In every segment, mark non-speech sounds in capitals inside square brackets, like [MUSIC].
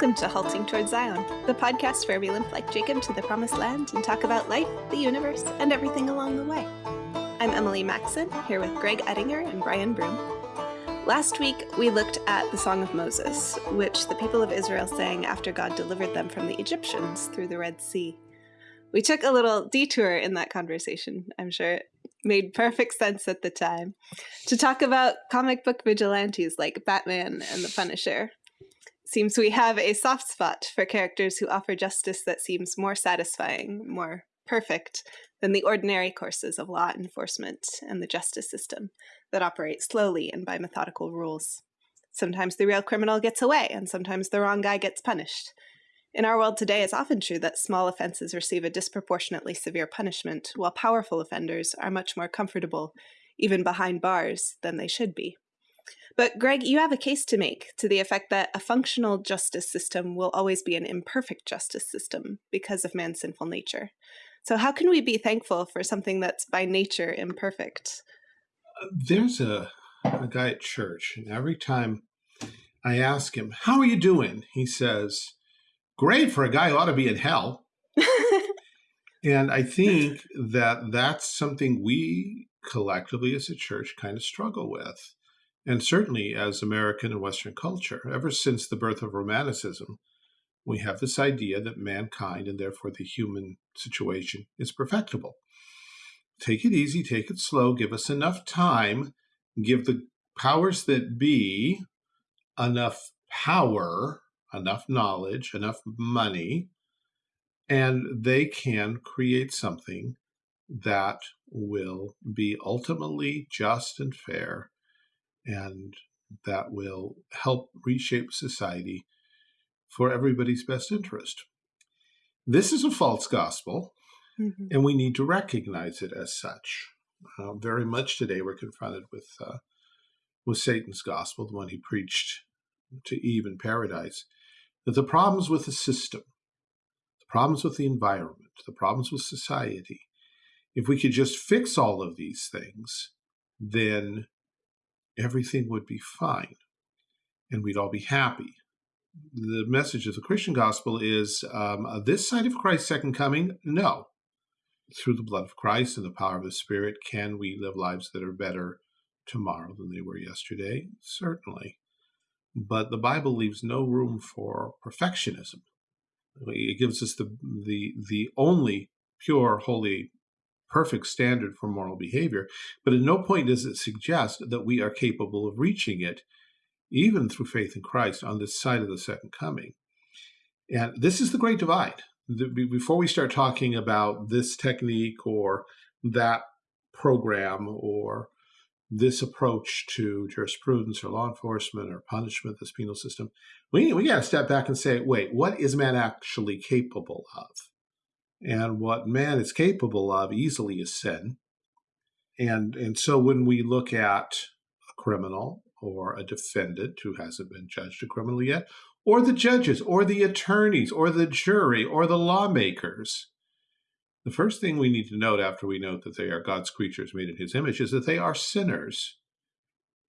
Welcome to Halting Towards Zion, the podcast where we limp like Jacob to the promised land and talk about life, the universe, and everything along the way. I'm Emily Maxon, here with Greg Ettinger and Brian Broom. Last week, we looked at the Song of Moses, which the people of Israel sang after God delivered them from the Egyptians through the Red Sea. We took a little detour in that conversation. I'm sure it made perfect sense at the time to talk about comic book vigilantes like Batman and the Punisher. Seems we have a soft spot for characters who offer justice that seems more satisfying, more perfect than the ordinary courses of law enforcement and the justice system that operate slowly and by methodical rules. Sometimes the real criminal gets away, and sometimes the wrong guy gets punished. In our world today, it's often true that small offenses receive a disproportionately severe punishment, while powerful offenders are much more comfortable, even behind bars, than they should be. But, Greg, you have a case to make to the effect that a functional justice system will always be an imperfect justice system because of man's sinful nature. So, how can we be thankful for something that's by nature imperfect? There's a, a guy at church, and every time I ask him, How are you doing? He says, great for a guy who ought to be in hell. [LAUGHS] and I think that that's something we collectively as a church kind of struggle with. And certainly as American and Western culture, ever since the birth of Romanticism, we have this idea that mankind and therefore the human situation is perfectible. Take it easy, take it slow, give us enough time, give the powers that be enough power enough knowledge, enough money, and they can create something that will be ultimately just and fair and that will help reshape society for everybody's best interest. This is a false gospel, mm -hmm. and we need to recognize it as such. Uh, very much today, we're confronted with uh, with Satan's gospel, the one he preached to Eve in paradise that the problems with the system, the problems with the environment, the problems with society, if we could just fix all of these things, then everything would be fine and we'd all be happy. The message of the Christian gospel is um, this side of Christ's second coming? No. Through the blood of Christ and the power of the Spirit, can we live lives that are better tomorrow than they were yesterday? Certainly. But the Bible leaves no room for perfectionism. It gives us the, the, the only pure, holy, perfect standard for moral behavior, but at no point does it suggest that we are capable of reaching it, even through faith in Christ, on this side of the second coming. And this is the great divide. Before we start talking about this technique or that program or this approach to jurisprudence or law enforcement or punishment, this penal system, we, we got to step back and say, wait, what is man actually capable of? And what man is capable of easily is sin. And, and so when we look at a criminal or a defendant who hasn't been judged a criminal yet, or the judges, or the attorneys, or the jury, or the lawmakers, the first thing we need to note after we note that they are God's creatures made in his image is that they are sinners.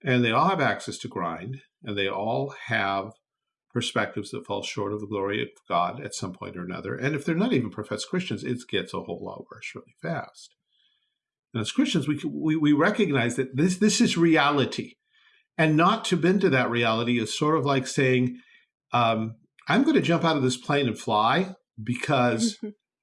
And they all have access to grind, and they all have perspectives that fall short of the glory of God at some point or another. And if they're not even professed Christians, it gets a whole lot worse really fast. And as Christians, we, we, we recognize that this, this is reality. And not to bend to that reality is sort of like saying, um, I'm going to jump out of this plane and fly because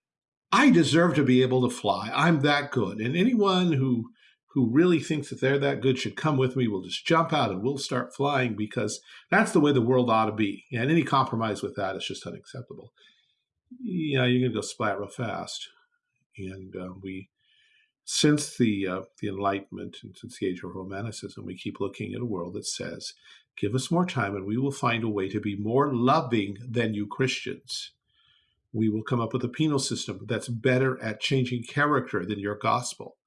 [LAUGHS] I deserve to be able to fly. I'm that good. And anyone who who really thinks that they're that good should come with me. We'll just jump out and we'll start flying because that's the way the world ought to be. And any compromise with that is just unacceptable. Yeah, you're going to go splat real fast. And uh, we, since the uh, the Enlightenment and since the age of Romanticism, we keep looking at a world that says, "Give us more time, and we will find a way to be more loving than you Christians." We will come up with a penal system that's better at changing character than your gospel.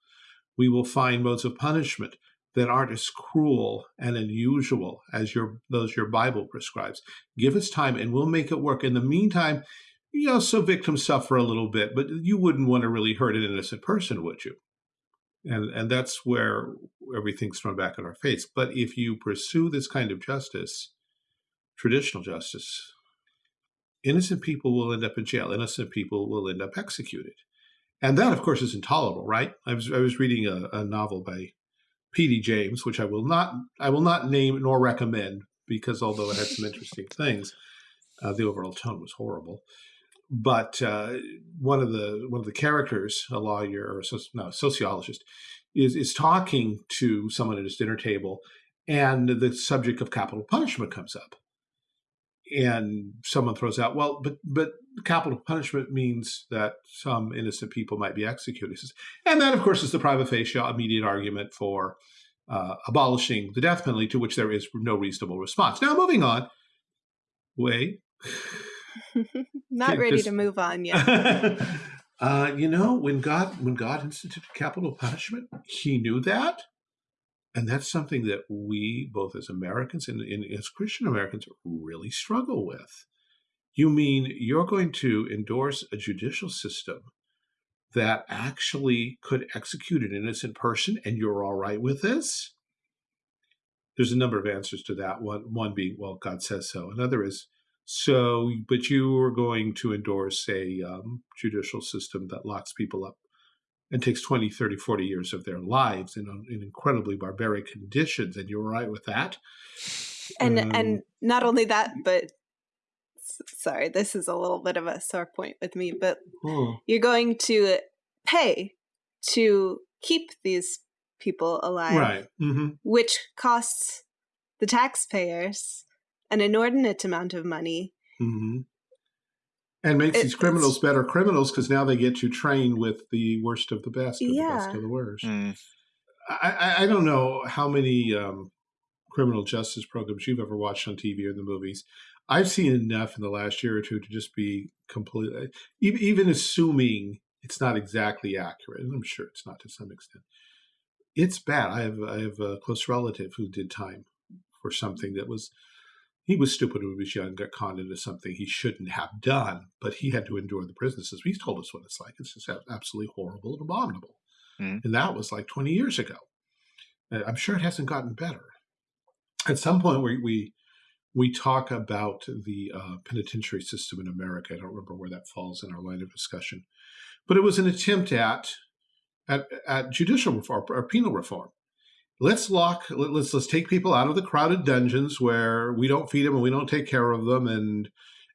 We will find modes of punishment that aren't as cruel and unusual as your those your Bible prescribes. Give us time and we'll make it work. In the meantime, you know, so victims suffer a little bit, but you wouldn't want to really hurt an innocent person, would you? And and that's where everything's thrown back in our face. But if you pursue this kind of justice, traditional justice, innocent people will end up in jail. Innocent people will end up executed. And that, of course, is intolerable, right? I was, I was reading a, a novel by P.D. James, which I will not I will not name nor recommend because although it had some [LAUGHS] interesting things, uh, the overall tone was horrible. But uh, one of the one of the characters, a lawyer or so, no, a sociologist, is is talking to someone at his dinner table, and the subject of capital punishment comes up, and someone throws out, "Well, but but capital punishment means that some innocent people might be executed," and that, of course, is the prima facie immediate argument for uh, abolishing the death penalty, to which there is no reasonable response. Now, moving on. Wait. [LAUGHS] Not ready this, to move on yet. [LAUGHS] uh, you know, when God when God instituted capital punishment, He knew that, and that's something that we, both as Americans and, and as Christian Americans, really struggle with. You mean you're going to endorse a judicial system that actually could execute an innocent person and you're all right with this? There's a number of answers to that. One, one being, well, God says so. Another is, so, but you are going to endorse a um, judicial system that locks people up and takes 20, 30, 40 years of their lives in, in incredibly barbaric conditions. And you're right with that? And, um, and not only that, but sorry, this is a little bit of a sore point with me, but hmm. you're going to pay to keep these people alive, right? Mm-hmm. Which costs the taxpayers an inordinate amount of money. Mm-hmm. And makes it, these criminals better criminals because now they get to train with the worst of the best, or yeah. the best of the worst. Mm. I, I, don't know how many um, criminal justice programs you've ever watched on TV or the movies. I've seen enough in the last year or two to just be completely, even, even assuming it's not exactly accurate, and I'm sure it's not to some extent. It's bad. I have I have a close relative who did time for something that was he was stupid when he was young, got conned into something he shouldn't have done, but he had to endure the prison system. He's told us what it's like. It's just absolutely horrible and abominable. Mm. And that was like 20 years ago. I'm sure it hasn't gotten better. At some point, we, we we talk about the uh, penitentiary system in America. I don't remember where that falls in our line of discussion, but it was an attempt at at, at judicial reform or penal reform. Let's lock. Let's let's take people out of the crowded dungeons where we don't feed them and we don't take care of them and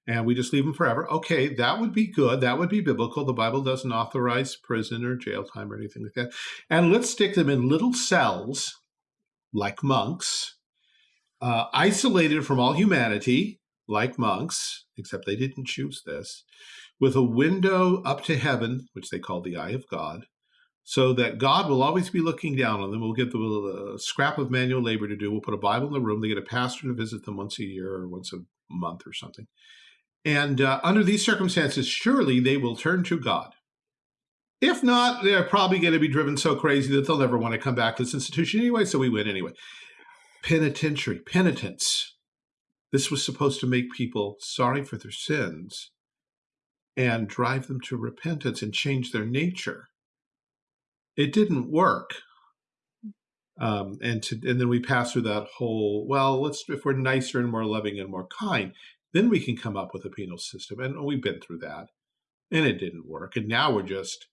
and we just leave them forever. Okay, that would be good. That would be biblical. The Bible doesn't authorize prison or jail time or anything like that. And let's stick them in little cells like monks uh, isolated from all humanity, like monks, except they didn't choose this, with a window up to heaven, which they call the eye of God, so that God will always be looking down on them. We'll give them a scrap of manual labor to do. We'll put a Bible in the room. They get a pastor to visit them once a year or once a month or something. And uh, under these circumstances, surely they will turn to God. If not, they're probably going to be driven so crazy that they'll never want to come back to this institution anyway, so we win anyway penitentiary, penitence. This was supposed to make people sorry for their sins and drive them to repentance and change their nature. It didn't work. Um, and to, and then we pass through that whole well let's if we're nicer and more loving and more kind then we can come up with a penal system and we've been through that and it didn't work and now we're just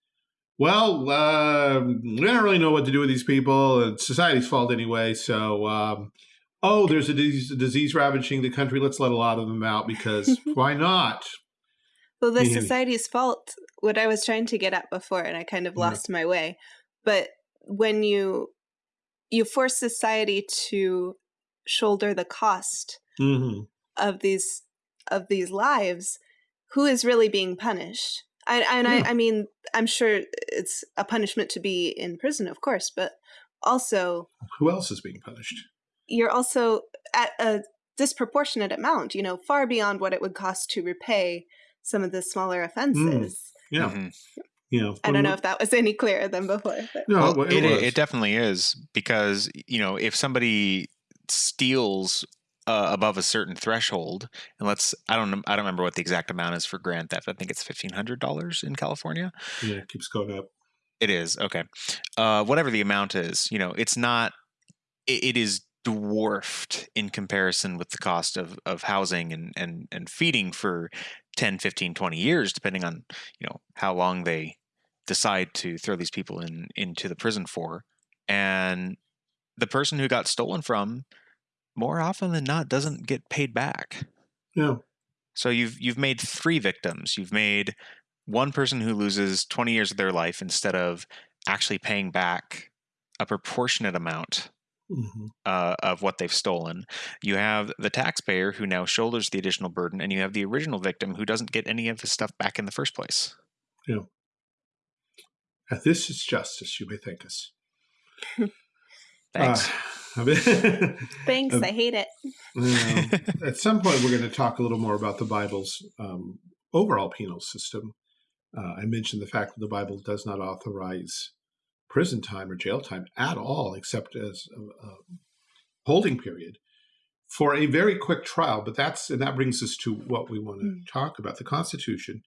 well, uh, we don't really know what to do with these people. It's society's fault anyway. So, um, oh, there's a disease, a disease, ravaging the country. Let's let a lot of them out because [LAUGHS] why not? Well, the society's fault. What I was trying to get at before, and I kind of lost yeah. my way. But when you you force society to shoulder the cost mm-hmm. of these of these lives, who is really being punished? I, and yeah. I, I mean, I'm sure it's a punishment to be in prison, of course, but also who else is being punished? You're also at a disproportionate amount, you know, far beyond what it would cost to repay some of the smaller mm. offenses. Mm. Yeah. Mm-hmm. You know, I don't know if that was any clearer than before. But. No, well, it, it, it definitely is because you know if somebody steals uh, above a certain threshold, and let's I don't I don't remember what the exact amount is for grand theft. I think it's fifteen hundred dollars in California. Yeah, it keeps going up. It is okay. Uh, whatever the amount is, you know, it's not. it, it is dwarfed in comparison with the cost of, of housing and, and, and feeding for 10, 15, 20 years, depending on, you know, how long they decide to throw these people in into the prison for. And the person who got stolen from, more often than not, doesn't get paid back. Yeah. So you've you've made three victims. You've made one person who loses 20 years of their life instead of actually paying back a proportionate amount hmm uh, of what they've stolen. You have the taxpayer who now shoulders the additional burden, and you have the original victim who doesn't get any of his stuff back in the first place. Uh, This is justice, you may think us. [LAUGHS] Thanks. Uh, I mean- [LAUGHS] Thanks, Um, I hate it. Um, [LAUGHS] at some point, we're going to talk a little more about the Bible's um, overall penal system. Uh, I mentioned the fact that the Bible does not authorize prison time or jail time at all, except as a, a holding period for a very quick trial. But that's and that brings us to what we want to Mm. talk about: the Constitution.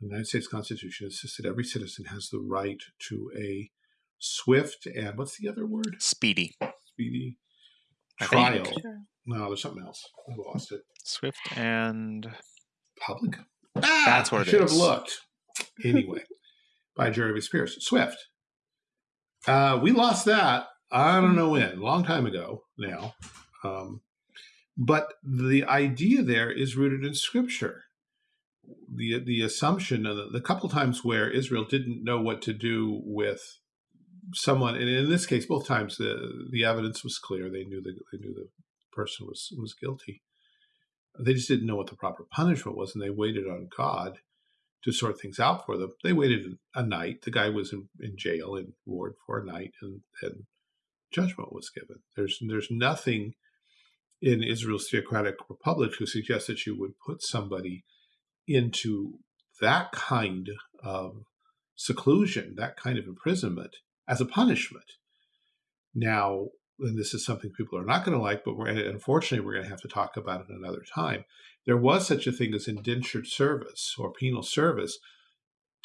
The United States Constitution insists that every citizen has the right to a swift and what's the other word? Speedy. Speedy I trial. think. No, there's something else. I lost it. Swift and Public. Ah, That's what I it should have looked. Anyway, by Jeremy Spears. Swift. Uh, we lost that. I don't know when. A long time ago now. Um, but the idea there is rooted in Scripture. The the assumption, uh, the couple times where Israel didn't know what to do with someone, and in this case, both times the the evidence was clear. They knew the they knew the person was was guilty. They just didn't know what the proper punishment was, and they waited on God to sort things out for them. They waited a night. The guy was in, in jail in ward for a night, and and judgment was given. There's there's nothing in Israel's theocratic republic to suggest that you would put somebody into that kind of seclusion, that kind of imprisonment as a punishment. Now, and this is something people are not going to like, but we're, unfortunately, we're going to have to talk about it another time. There was such a thing as indentured service or penal service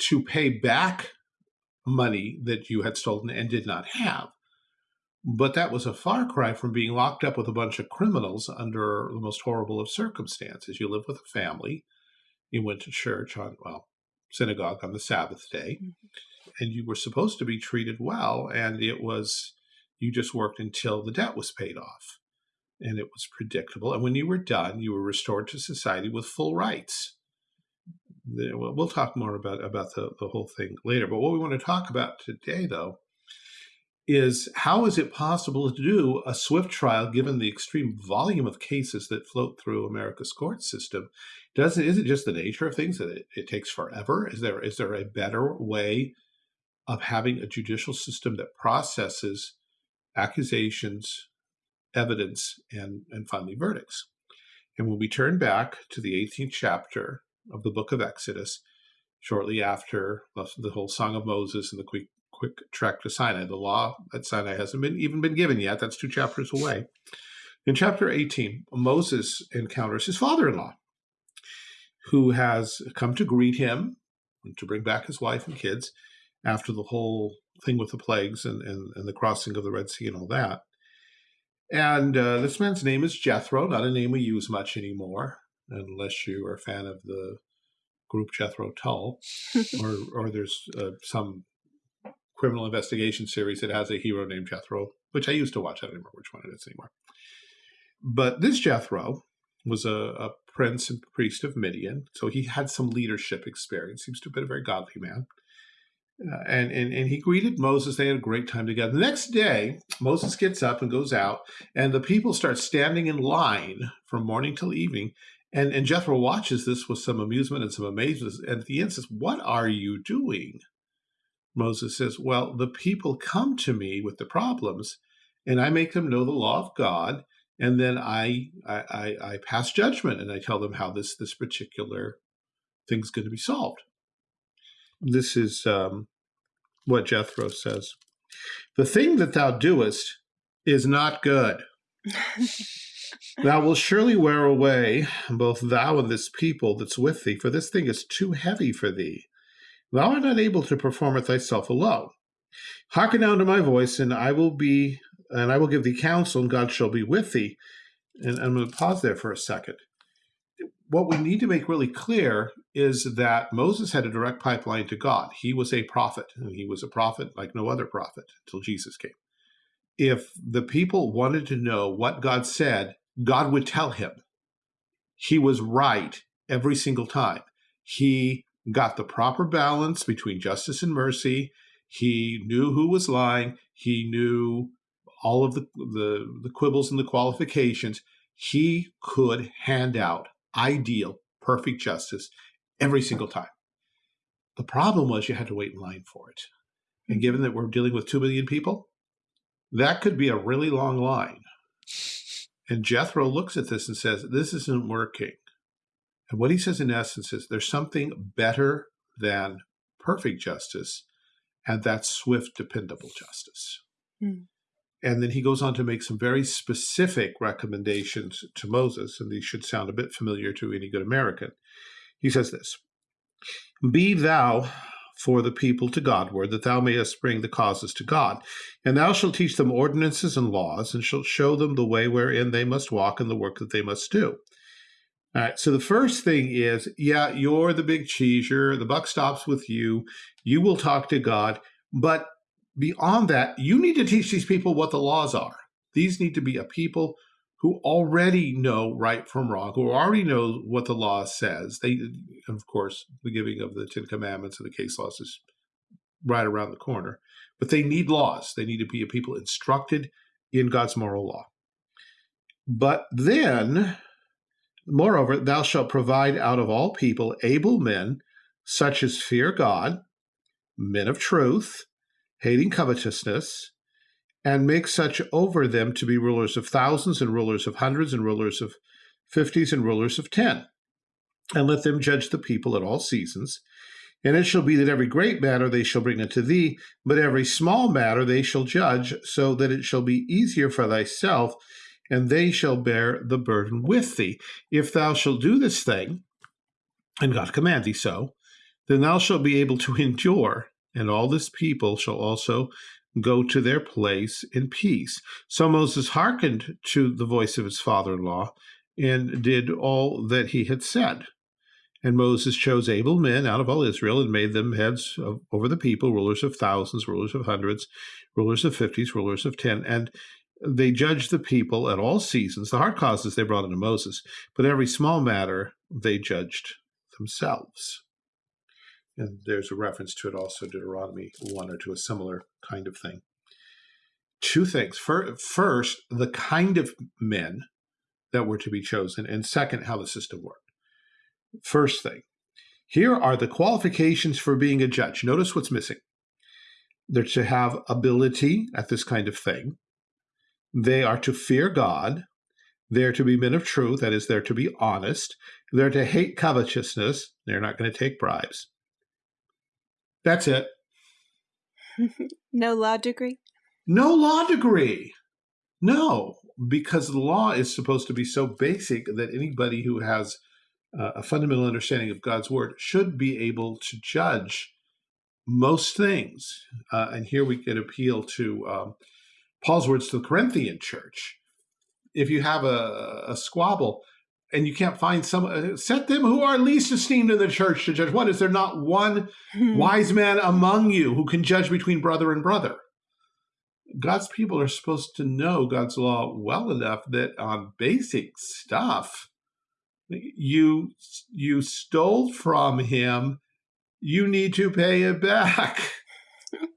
to pay back money that you had stolen and did not have. But that was a far cry from being locked up with a bunch of criminals under the most horrible of circumstances. You lived with a family, you went to church on, well, synagogue on the Sabbath day, mm-hmm. and you were supposed to be treated well, and it was you just worked until the debt was paid off. And it was predictable. And when you were done, you were restored to society with full rights. Well, talk more about, about the, the whole thing later. But what we want to talk about today, though, is how is it possible to do a swift trial given the extreme volume of cases that float through America's court system? Doesn't is it just the nature of things that it, it takes forever? Is there is there a better way of having a judicial system that processes accusations, evidence, and, and finally verdicts. And when we turn back to the 18th chapter of the book of Exodus, shortly after the whole Song of Moses and the quick, quick trek to Sinai, the law at Sinai hasn't been even been given yet. That's two chapters away. In chapter 18, Moses encounters his father-in-law, who has come to greet him and to bring back his wife and kids after the whole thing with the plagues and, and, and the crossing of the Red Sea and all that. And uh, this man's name is Jethro, not a name we use much anymore, unless you are a fan of the group Jethro Tull, [LAUGHS] or or there's uh, some criminal investigation series that has a hero named Jethro, which I used to watch. I don't remember which one it is anymore. But this Jethro was a, a prince and priest of Midian, so he had some leadership experience. Seems to have been a very godly man. Uh, and, and and he greeted Moses. They had a great time together. The next day, Moses gets up and goes out, and the people start standing in line from morning till evening. And and Jethro watches this with some amusement and some amazement. And at the end says, "What are you doing?" Moses says, "Well, the people come to me with the problems, and I make them know the law of God, and then I I, I, I pass judgment, and I tell them how this this particular thing's going to be solved." This is um, what Jethro says. The thing that thou doest is not good. thou wilt surely wear away both thou and this people that's with thee, for this thing is too heavy for thee. Thou art not able to perform it thyself alone. Hearken now to my voice, and I will be, and I will give thee counsel, and God shall be with thee. And I'm going to pause there for a second. What we need to make really clear is that Moses had a direct pipeline to God. He was a prophet, and he was a prophet like no other prophet until Jesus came. If the people wanted to know what God said, God would tell him. He was right every single time. He got the proper balance between justice and mercy. He knew who was lying. He knew all of the, the, the quibbles and the qualifications. He could hand out ideal, perfect justice every single time. The problem was you had to wait in line for it. And mm-hmm. given that we're dealing with 2 million people, that could be a really long line. And Jethro looks at this and says, This isn't working. And what he says in essence is there's something better than perfect justice, and that's swift, dependable justice. Mm. And then he goes on to make some very specific recommendations to Moses, and these should sound a bit familiar to any good American. He says this Be thou for the people to Godward, that thou mayest bring the causes to God. And thou shalt teach them ordinances and laws, and shalt show them the way wherein they must walk and the work that they must do. All right, so the first thing is, yeah, you're the big cheese, you're, the buck stops with you, you will talk to God, but beyond that, you need to teach these people what the laws are. These need to be a people who already know right from wrong, who already know what the law says. They, of course, the giving of the Ten Commandments and the case laws is right around the corner, but they need laws. They need to be a people instructed in God's moral law. But then, moreover, thou shalt provide out of all people able men, such as fear God, men of truth, hating covetousness, and make such over them to be rulers of thousands and rulers of hundreds and rulers of fifties and rulers of ten. And let them judge the people at all seasons. And it shall be that every great matter they shall bring unto thee, but every small matter they shall judge, so that it shall be easier for thyself, and they shall bear the burden with thee. If thou shalt do this thing, and God command thee so, then thou shalt be able to [LAUGHS] endure and all this people shall also go to their place in peace. So Moses hearkened to the voice of his father in law and did all that he had said. And Moses chose able men out of all Israel and made them heads of, over the people, rulers of thousands, rulers of hundreds, rulers of fifties, rulers of ten. And they judged the people at all seasons. The hard causes they brought into Moses, but every small matter they judged themselves. And there's a reference to it also, Deuteronomy 1, or to a similar kind of thing. Two things. First, the kind of men that were to be chosen, and second, how the system worked. First thing, here are the qualifications for being a judge. Notice what's missing. They're to have ability at this kind of thing. They are to fear God. They're to be men of truth, that is, they're to be honest. They're to hate covetousness. They're not going to take bribes. That's it. [LAUGHS] no law degree? No law degree. No, because the law is supposed to be so basic that anybody who has uh, a fundamental understanding of God's word should be able to judge most things. Uh, and here we can appeal to um, Paul's words to the Corinthian church. If you have a, a squabble, and you can't find some uh, set them who are least esteemed in the church to judge. What is there not one hmm. wise man among you who can judge between brother and brother? God's people are supposed to know god's law well enough that on basic stuff you you stole from him you need to pay it back. [LAUGHS]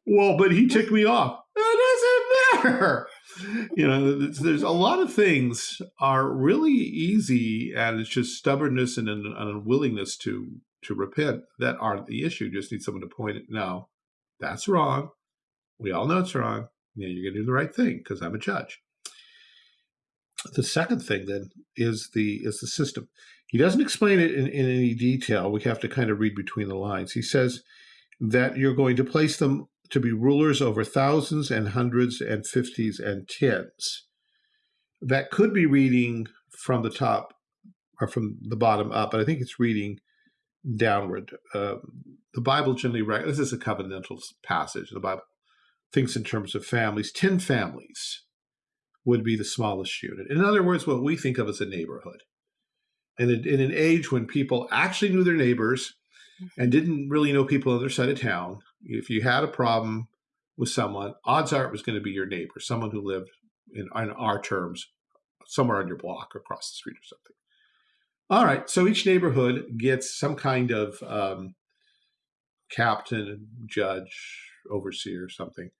Well but he ticked me off. It doesn't matter you know, there's a lot of things are really easy, and it's just stubbornness and an, unwillingness to to repent that aren't the issue. You just need someone to point it. No, that's wrong. We all know it's wrong. Yeah, you're going to do the right thing because I'm a judge. The second thing then is the is the system. He doesn't explain it in, in any detail. We have to kind of read between the lines. He says that you're going to place them to be rulers over thousands and hundreds and fifties and tens. That could be reading from the top or from the bottom up, but I think it's reading downward. Uh, the Bible generally, this is a covenantal passage. The Bible thinks in terms of families. 10 families would be the smallest unit. In other words, what we think of as a neighborhood. in, in an age when people actually knew their neighbors and didn't really know people on the other side of town, if you had a problem with someone, odds are it was going to be your neighbor, someone who lived in, in our terms somewhere on your block or across the street or something. All right, so each neighborhood gets some kind of um, captain, judge, overseer, something.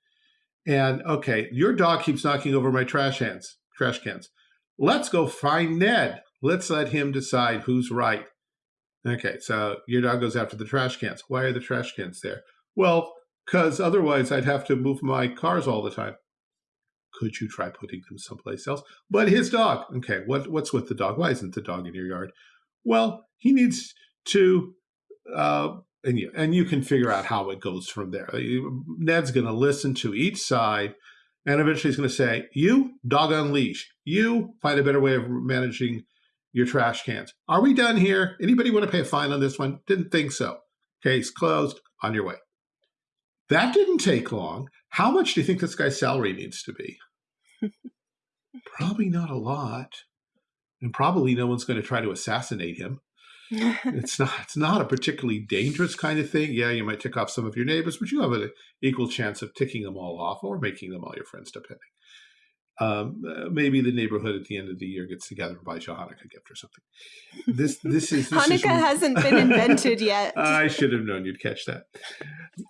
And okay, your dog keeps knocking over my trash cans. Trash cans. Let's go find Ned. Let's let him decide who's right. Okay, so your dog goes after the trash cans. Why are the trash cans there? Well, because otherwise I'd have to move my cars all the time. Could you try putting them someplace else? But his dog. Okay, what what's with the dog? Why isn't the dog in your yard? Well, he needs to, uh, and you and you can figure out how it goes from there. Ned's going to listen to each side, and eventually he's going to say, "You dog on leash. You find a better way of managing your trash cans. Are we done here? Anybody want to pay a fine on this one? Didn't think so. Case closed. On your way." That didn't take long. How much do you think this guy's salary needs to be? [LAUGHS] probably not a lot. And probably no one's going to try to assassinate him. [LAUGHS] it's not it's not a particularly dangerous kind of thing. Yeah, you might tick off some of your neighbors, but you have an equal chance of ticking them all off or making them all your friends, depending um, uh, maybe the neighborhood at the end of the year gets together and buys you a Hanukkah gift or something. This this is this Hanukkah is, hasn't been invented yet. [LAUGHS] I should have known you'd catch that.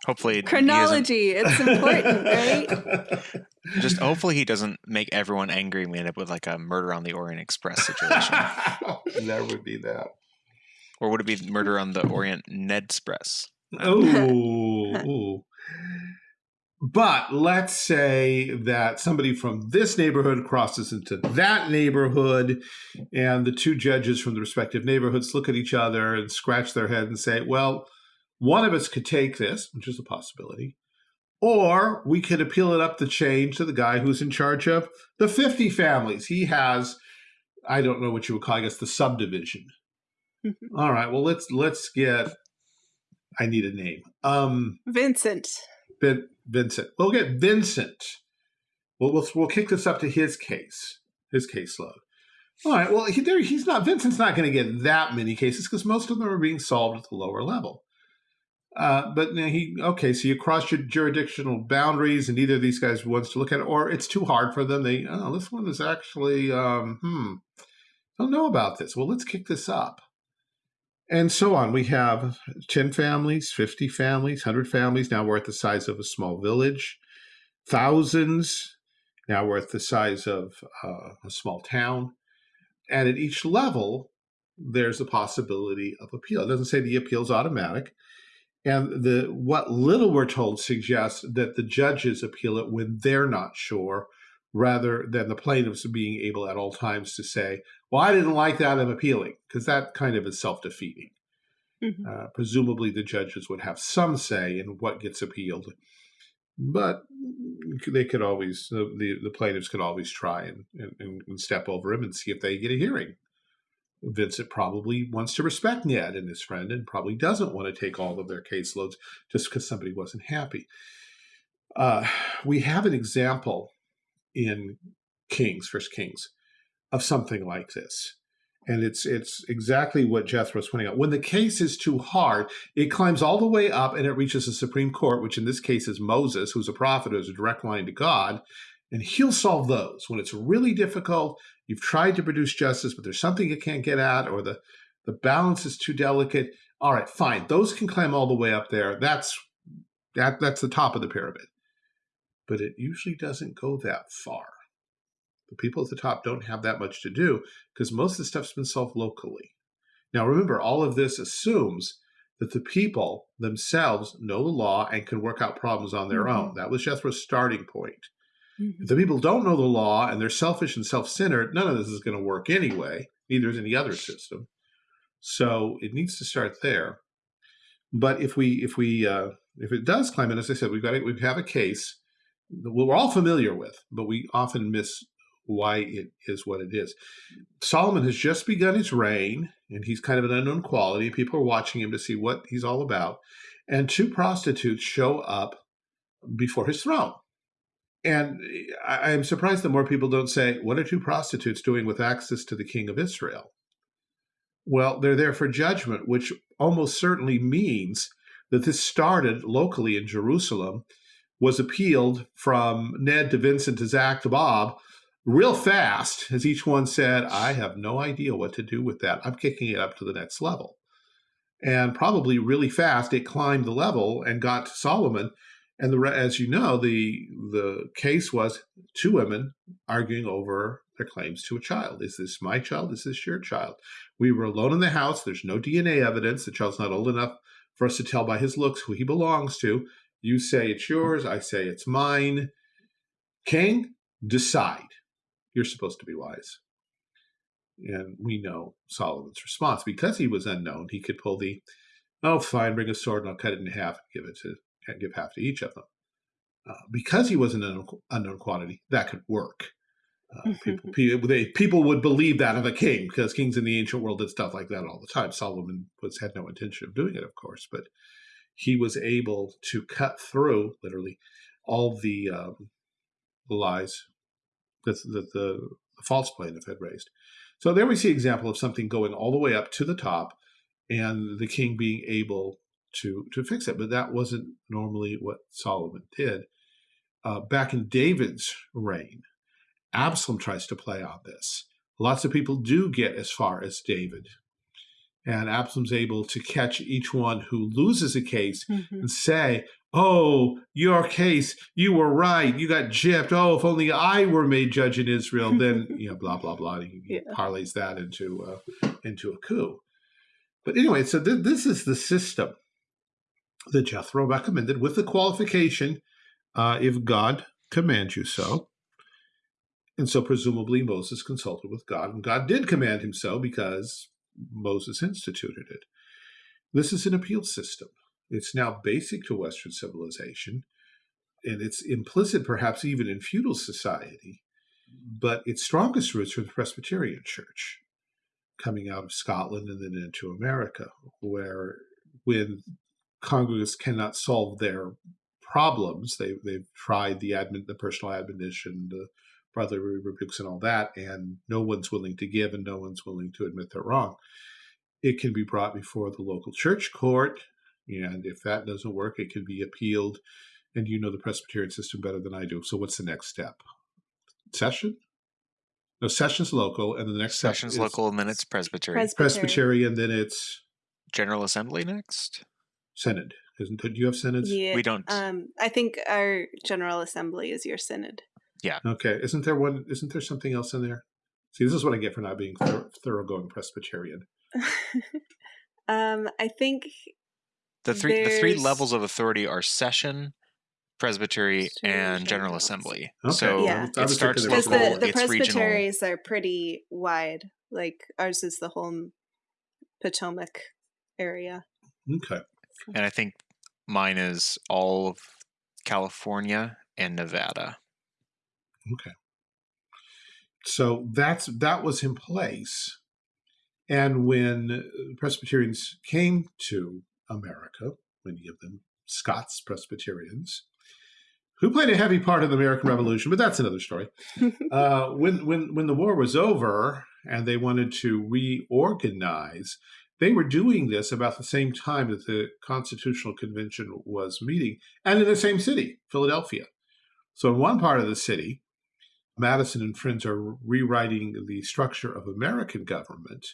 Hopefully, chronology it's important, right? [LAUGHS] Just hopefully he doesn't make everyone angry and we end up with like a murder on the Orient Express situation. [LAUGHS] that would be that. Or would it be murder on the Orient Ned Express? Oh, but let's say that somebody from this neighborhood crosses into that neighborhood, and the two judges from the respective neighborhoods look at each other and scratch their head and say, well, one of us could take this, which is a possibility, or we could appeal it up the chain to the guy who's in charge of the 50 families. He has, I don't know what you would call, I guess, the subdivision. All right, well, let's let's get, I need a name. Um, Vincent. Vin, Vincent. We'll get Vincent. We'll, we'll, we'll kick this up to his case, his caseload. All right. Well, he, there, he's not. Vincent's not going to get that many cases because most of them are being solved at the lower level. Uh, but he okay. So you cross your jurisdictional boundaries, and neither of these guys wants to look at it, or it's too hard for them. They oh, this one is actually um, hmm. Don't know about this. Well, let's kick this up and so on. We have 10 families, 50 families, 100 families. Now we're at the size of a small village. Thousands. Now we're at the size of uh, a small town. And at each level, there's a possibility of appeal. It doesn't say the appeal is automatic. And the what little we're told suggests that the judges appeal it when they're not sure, rather than the plaintiffs being able at all times to say, well, I didn't like that, I'm appealing, because that kind of is self defeating. Mm-hmm. Uh, presumably, the judges would have some say in what gets appealed, but they could always, the, the plaintiffs could always try and, and, and step over him and see if they get a hearing. Vincent probably wants to respect Ned and his friend and probably doesn't want to take all of their caseloads just because somebody wasn't happy. Uh, we have an example in Kings, First Kings, of something like this. And it's it's exactly what Jethro was pointing out. When the case is too hard, it climbs all the way up and it reaches the Supreme Court, which in this case is Moses, who's a prophet, who's a direct line to God, and he'll solve those. When it's really difficult, you've tried to produce justice, but there's something you can't get at, or the the balance is too delicate. All right, fine. Those can climb all the way up there. That's that that's the top of the pyramid. But it usually doesn't go that far. The people at the top don't have that much to do because most of the stuff's been solved locally. Now, remember, all of this assumes that the people themselves know the law and can work out problems on their mm-hmm. own. That was Jethro's starting point. Mm-hmm. If the people don't know the law and they're selfish and self centered, none of this is going to work anyway. Neither is any other system. So it needs to start there. But if we if we uh, if it does climb, in, as I said, we've got we have a case we're all familiar with, but we often miss why it is what it is. Solomon has just begun his reign, and he's kind of an unknown quality. People are watching him to see what he's all about. And two prostitutes show up before his throne. And I am surprised that more people don't say, What are two prostitutes doing with access to the king of Israel? Well, they're there for judgment, which almost certainly means that this started locally in Jerusalem, was appealed from Ned to Vincent to Zach to Bob real fast, as each one said, I have no idea what to do with that. I'm kicking it up to the next level. And probably really fast, it climbed the level and got to Solomon. And the, as you know, the the case was two women arguing over their claims to a child. Is this my child? Is this your child? We were alone in the house. There's no DNA evidence. The child's not old enough for us to tell by his looks who he belongs to. You say it's yours. I say it's mine. King, decide. You're supposed to be wise. And we know Solomon's response. Because he was unknown, he could pull the, oh, fine, bring a sword and I'll cut it in half and give it to give half to each of them. Uh, because he was an unknown, unknown quantity, that could work. Uh, people, people, they, people would believe that of a king because kings in the ancient world did stuff like that all the time. Solomon was had no intention of doing it, of course, but he was able to cut through literally all the, um, lies that, the, the false plaintiff had raised. So there we see example of something going all the way up to the top and the king being able to, to fix it. But that wasn't normally what Solomon did. Uh, back in David's reign, Absalom tries to play on this. Lots of people do get as far as David. And Absalom's able to catch each one who loses a case mm -hmm. and say, Oh, your case, you were right. You got gypped. Oh, if only I were made judge in Israel, then, [LAUGHS] you know, blah, blah, blah. He yeah. parlays that into, uh, into a coup. But anyway, so th this is the system that Jethro recommended with the qualification uh, if God commands you so. And so presumably Moses consulted with God, and God did command him so because Moses instituted it. This is an appeal system. It's now basic to Western civilization, and it's implicit perhaps even in feudal society, but its strongest roots are the Presbyterian Church, coming out of Scotland and then into America, where when congregants cannot solve their problems, they, they've tried the, admin, the personal admonition, the brotherly rebukes and all that, and no one's willing to give and no one's willing to admit they're wrong. It can be brought before the local church court, and if that doesn't work, it can be appealed. And you know the Presbyterian system better than I do. So what's the next step? Session? No, session's local, and the next session's local, and then it's Presbyterian. Presbyterian, and then it's General Assembly next. Synod. Isn't do you have synods? Yeah, we don't. Um, I think our General Assembly is your synod. Yeah. Okay. Isn't there one? Isn't there something else in there? See, this is what I get for not being thorough, thoroughgoing Presbyterian. [LAUGHS] um, I think the three the three levels of authority are session, presbytery, and general assembly. Okay. So yeah. it starts because the, the presbyteries regional. are pretty wide. Like ours is the whole Potomac area. Okay. And I think mine is all of California and Nevada. Okay. So that's that was in place. And when Presbyterians came to America, many of them Scots Presbyterians, who played a heavy part in the American Revolution, but that's another story. [LAUGHS] uh, when when when the war was over and they wanted to reorganize, they were doing this about the same time that the Constitutional Convention was meeting, and in the same city, Philadelphia. So in one part of the city, Madison and friends are rewriting the structure of American government.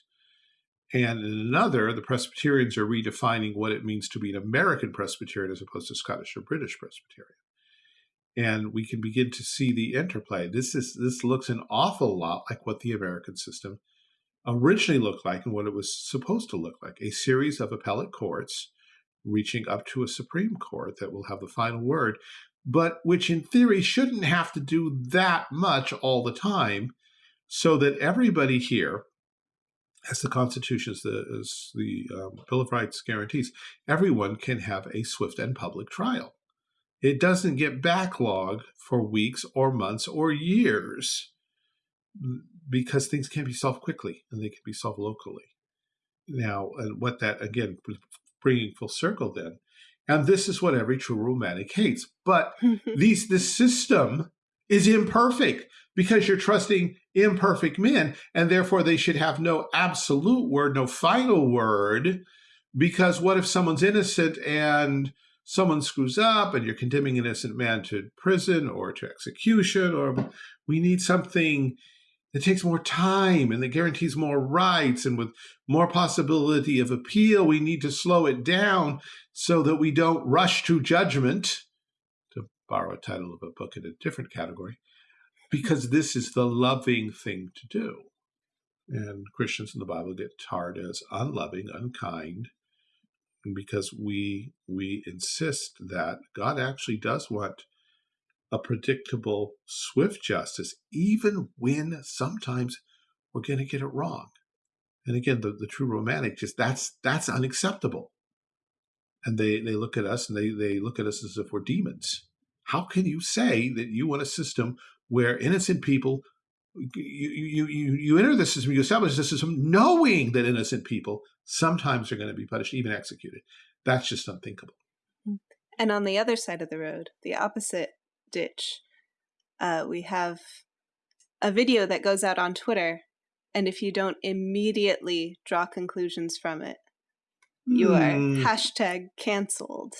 And in another, the Presbyterians are redefining what it means to be an American Presbyterian as opposed to Scottish or British Presbyterian. And we can begin to see the interplay. This is this looks an awful lot like what the American system originally looked like and what it was supposed to look like. A series of appellate courts reaching up to a Supreme Court that will have the final word but which in theory shouldn't have to do that much all the time so that everybody here, as the Constitution, as the, as the um, Bill of Rights guarantees, everyone can have a swift and public trial. It doesn't get backlog for weeks or months or years because things can be solved quickly and they can be solved locally. Now, and what that, again, bringing full circle then, and this is what every true romantic hates. But [LAUGHS] these this system is imperfect because you're trusting imperfect men, and therefore they should have no absolute word, no final word. Because what if someone's innocent and someone screws up and you're condemning an innocent man to prison or to execution, or we need something that takes more time and that guarantees more rights and with more possibility of appeal, we need to slow it down so that we don't rush to judgment, to borrow a title of a book in a different category, because this is the loving thing to do. And Christians in the Bible get tarred as unloving, unkind, because we we insist that God actually does want a predictable, swift justice, even when sometimes we're going to get it wrong. And again, the, the true romantic just that's that's unacceptable. And they they look at us and they they look at us as if we're demons. How can you say that you want a system where innocent people you you you you enter the system, you establish the system knowing that innocent people sometimes are going to be punished, even executed. That's just unthinkable. Mm. And on the other side of the road, the opposite ditch, uh, we have a video that goes out on Twitter, and if you don't immediately draw conclusions from it, you are mm. hashtag canceled.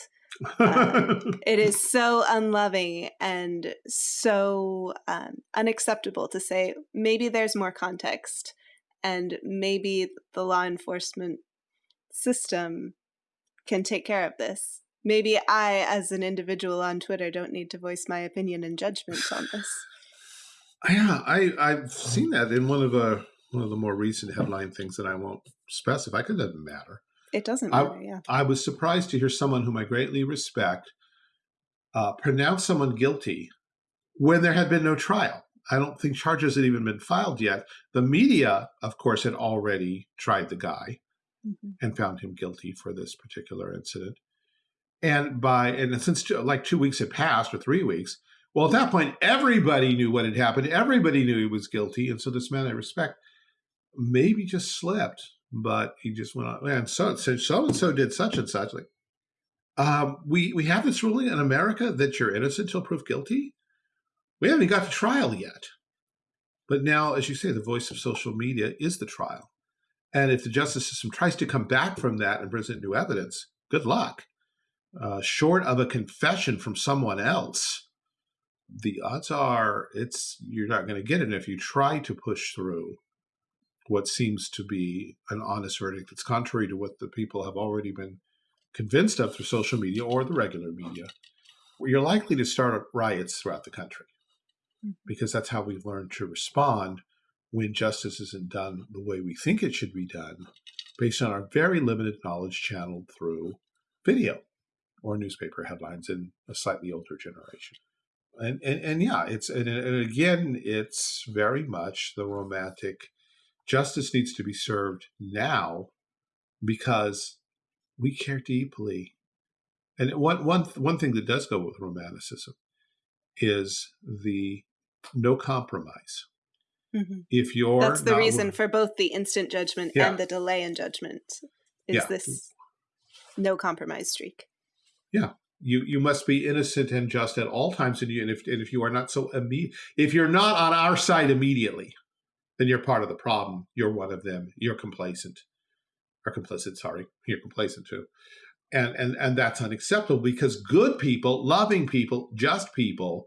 Uh, [LAUGHS] it is so unloving and so um, unacceptable to say maybe there's more context and maybe the law enforcement system can take care of this maybe I, as an individual on Twitter, don't need to voice my opinion and judgment on this. [SIGHS] Yeah, I I've seen that in one of the one of the more recent headline things that I won't specify because it doesn't matter. It doesn't matter. I, yeah. I was surprised to hear someone whom I greatly respect uh, pronounce someone guilty when there had been no trial. I don't think charges had even been filed yet. The media, of course, had already tried the guy mm -hmm. and found him guilty for this particular incident. And by and since two, like two weeks had passed or three weeks, well, at that point, everybody knew what had happened. Everybody knew he was guilty, and so this man I respect maybe just slipped, but he just went on. And so so so and so did such and such. Like, um, we we have this ruling in America that you're innocent till proved guilty. We haven't got to trial yet, but now, as you say, the voice of social media is the trial. And if the justice system tries to come back from that and present new evidence, good luck uh, short of a confession from someone else, the odds are it's you're not going to get it And if you try to push through what seems to be an honest verdict that's contrary to what the people have already been convinced of through social media or the regular media, you're likely to start riots throughout the country mm-hmm. because that's how we've learned to respond when justice isn't done the way we think it should be done based on our very limited knowledge channeled through video or newspaper headlines in a slightly older generation. And, and, and yeah, it's and, and again, it's very much the romantic. Justice needs to be served now because we care deeply. And one one one thing that does go with romanticism is the no compromise. Mm -hmm. If you're that's the reason for both the instant judgment yeah. and the delay in judgment is yeah. this no compromise streak. Yeah. You you must be innocent and just at all times, and, you, and if and if you are not so immediate, if you're not on our side immediately, then you're part of the problem. You're one of them. You're complacent, or complicit. Sorry, you're complacent too, and and and that's unacceptable because good people, loving people, just people,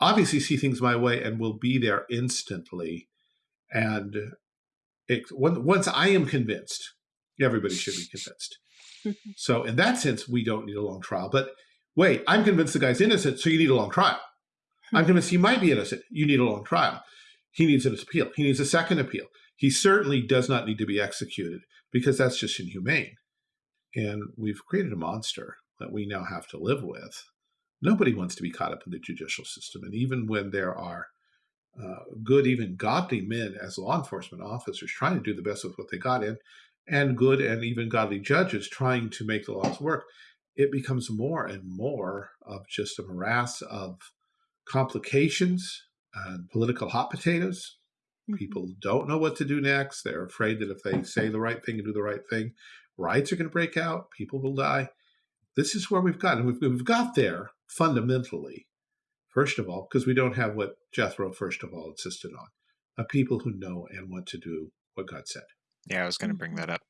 obviously see things my way and will be there instantly. And it, once I am convinced, everybody should be convinced. So in that sense, we don't need a long trial. But wait, I'm convinced the guy's innocent, so you need a long trial. I'm hmm. convinced he might be innocent. You need a long trial. He needs an appeal. He needs a second appeal. He certainly does not need to be executed because that's just inhumane. And we've created a monster that we now have to live with. Nobody wants to be caught up in the judicial system. And even when there are uh, good, even godly men as law enforcement officers trying to do the best with what they got in, and good and even godly judges trying to make the laws work, it becomes more and more of just a morass of complications and political hot potatoes. Mm-hmm. People don't know what to do next. They're afraid that if they say the right thing and do the right thing, riots are going to break out, people will die. This is where we've gotten. We've, we've got there fundamentally First of all, because we don't have what Jethro, first of all, insisted on a people who know and want to do what God said. Yeah, I was going to bring that up.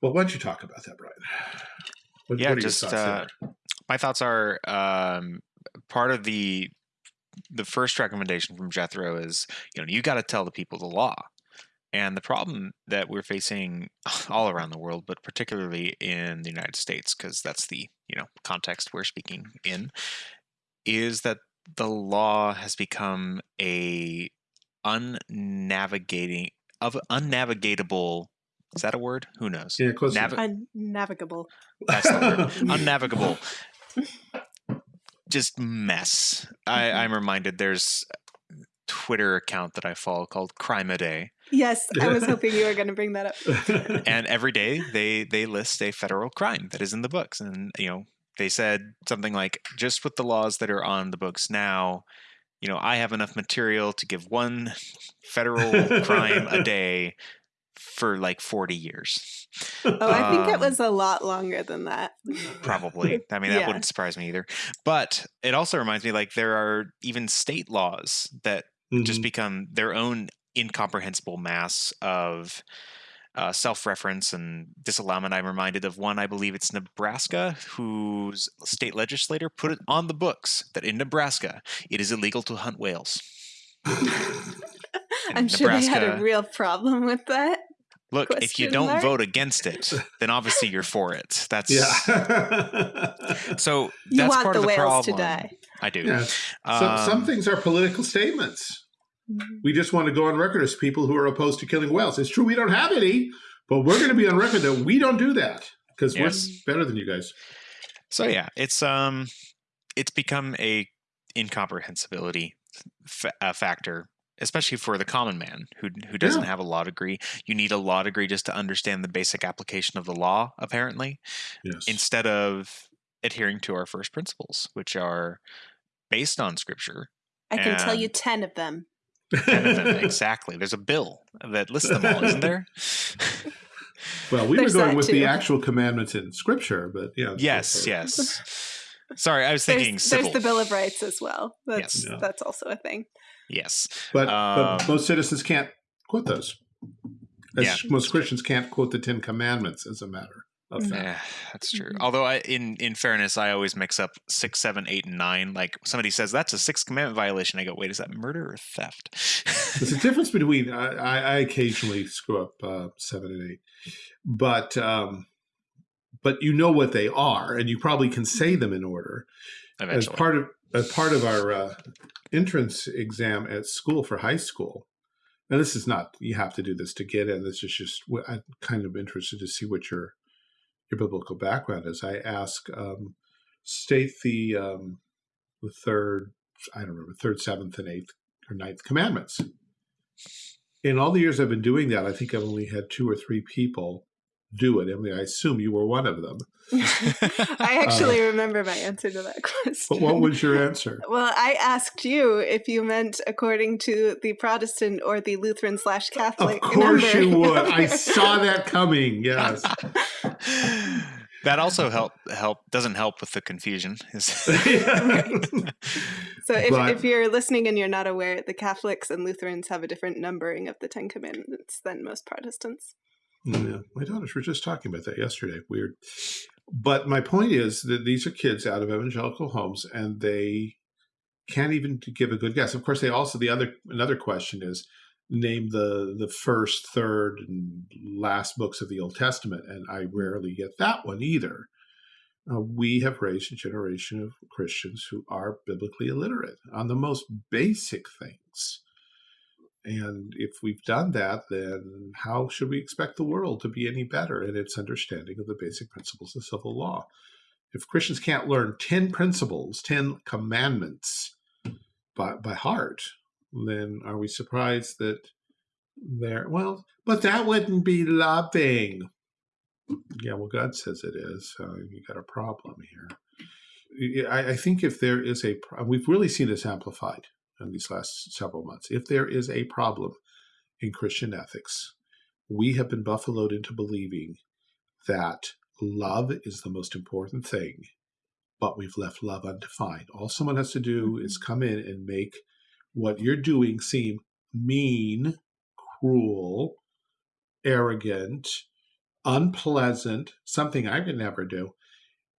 Well, why don't you talk about that, Brian? What, yeah, what just uh, my thoughts are um, part of the the first recommendation from Jethro is you know you got to tell the people the law. And the problem that we're facing [LAUGHS] all around the world, but particularly in the United States, because that's the you know context we're speaking in, is that the law has become a unnavigating of unnavigatable is that a word? Who knows? Yeah, close Navi- Unnavigable. [LAUGHS] That's the word. [LAUGHS] Unnavigable. [LAUGHS] Just mess. I, mm-hmm. I'm reminded there's a Twitter account that I follow called Crime a Day. Yes, I was hoping you were going to bring that up. and every day they they list a federal crime that is in the books. And you know, they said something like, just with the laws that are on the books now, you know, I have enough material to give one federal crime a [LAUGHS] day for like 40 years. Oh, I think it Um, was a lot longer than that. Probably. [LAUGHS] I mean, that Yeah. wouldn't surprise me either. But it also reminds me like there are even state laws that just Mhm. become their own incomprehensible mass of uh, self-reference and disallowment. I'm reminded of one. I believe it's Nebraska, whose state legislator put it on the books that in Nebraska it is illegal to hunt whales. [LAUGHS] I'm sure they had a real problem with that. Look, if you don't mark? vote against it, then obviously you're for it. [LAUGHS] That's yeah. so. You that's want part the of the whales problem. to die. I do. yeah. Some, some Um, things are political statements. We just want to go on record as people who are opposed to killing whales. It's true we don't have any, but we're going to be on record that we don't do that because Yes. we're better than you guys. So yeah, it's um, it's become a incomprehensibility fa- uh, factor, especially for the common man who who doesn't Yeah. have a law degree. You need a law degree just to understand the basic application of the law, apparently, Yes. instead of adhering to our first principles, which are based on scripture. I can tell you And- 10 of them. Ten of them, [LAUGHS] exactly. There's a bill that lists them all, isn't there? [LAUGHS] well, we There's were going that with the actual commandments in Scripture, but yeah. yes, so- yes. [LAUGHS] Sorry, I was thinking There's, civil. there's the Bill of Rights as well. That's Yes. Yeah. that's also a thing. yes. But, Um, but most citizens can't quote those. As Yeah. Most Christians can't quote the Ten Commandments as a matter of Mm. fact. Yeah, that's true. Mhm. Although, I, in in fairness, I always mix up six, seven, eight, and nine. Like somebody says that's a sixth commandment violation. I go, wait, is that murder or theft? There's a difference [LAUGHS] between I, I, I occasionally screw up uh, seven and eight, but um, but you know what they are, and you probably can say them in order. As part of as part of our uh, entrance exam at school for high school, and this is not you have to do this to get in. This is just I'm kind of interested to see what your your biblical background is. I ask um, state the um, the third I don't remember third, seventh, and eighth or ninth commandments. In all the years I've been doing that, I think I've only had two or three people do it. Emily, I assume you were one of them. [LAUGHS] I actually remember my answer to that [LAUGHS] question. But what was your answer? Well, I asked you if you meant according to the Protestant or the Lutheran slash Catholic. Of course number. you would. I [LAUGHS] saw that coming. Yes. that also help help doesn't help with the confusion. Is So if, But- if you're listening and you're not aware, the Catholics and Lutherans have a different numbering of the Ten Commandments than most Protestants. Yeah, my daughters were just talking about that yesterday. Weird. But my point is that these are kids out of evangelical homes and they can't even give a good guess. Of course, they also the other another question is name the the first, third, and last books of the Old Testament, and I rarely get that one either. Uh, we have raised a generation of Christians who are biblically illiterate on the most basic things. And if we've done that, then how should we expect the world to be any better in its understanding of the basic principles of civil law? If Christians can't learn 10 principles, 10 commandments by, by heart, then are we surprised that they're, well, but that wouldn't be loving. Yeah, well, God says it is. So you got a problem here. I, I think if there is a, we've really seen this amplified in these last several months. If there is a problem in Christian ethics, we have been buffaloed into believing that love is the most important thing but we've left love undefined. All someone has to do is Mm-hmm. come in and make what you're doing seem mean, cruel, arrogant, unpleasant, something I could never do.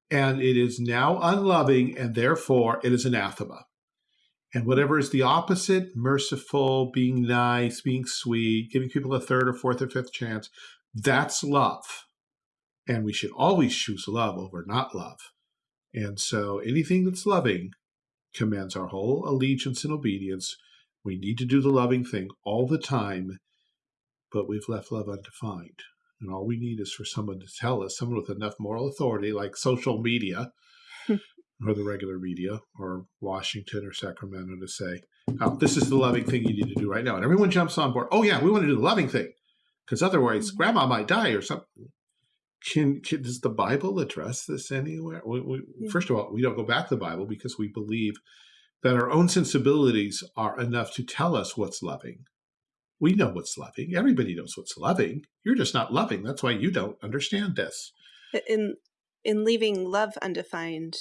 And it is now unloving, and therefore it is anathema. And whatever is the opposite, merciful, being nice, being sweet, giving people a third or fourth or fifth chance, that's love. And we should always choose love over not love. And so anything that's loving commands our whole allegiance and obedience. We need to do the loving thing all the time, but we've left love undefined. And all we need is for someone to tell us, someone with enough moral authority, like social media or the regular media or Washington or Sacramento, to say, oh, this is the loving thing you need to do right now. And everyone jumps on board. Oh, yeah, we want to do the loving thing because otherwise mm-hmm. grandma might die or something. Can, can does the Bible address this anywhere? We, we, Yeah. First of all, we don't go back to the Bible because we believe that our own sensibilities are enough to tell us what's loving. We know what's loving. Everybody knows what's loving. You're just not loving. That's why you don't understand this. in in leaving love undefined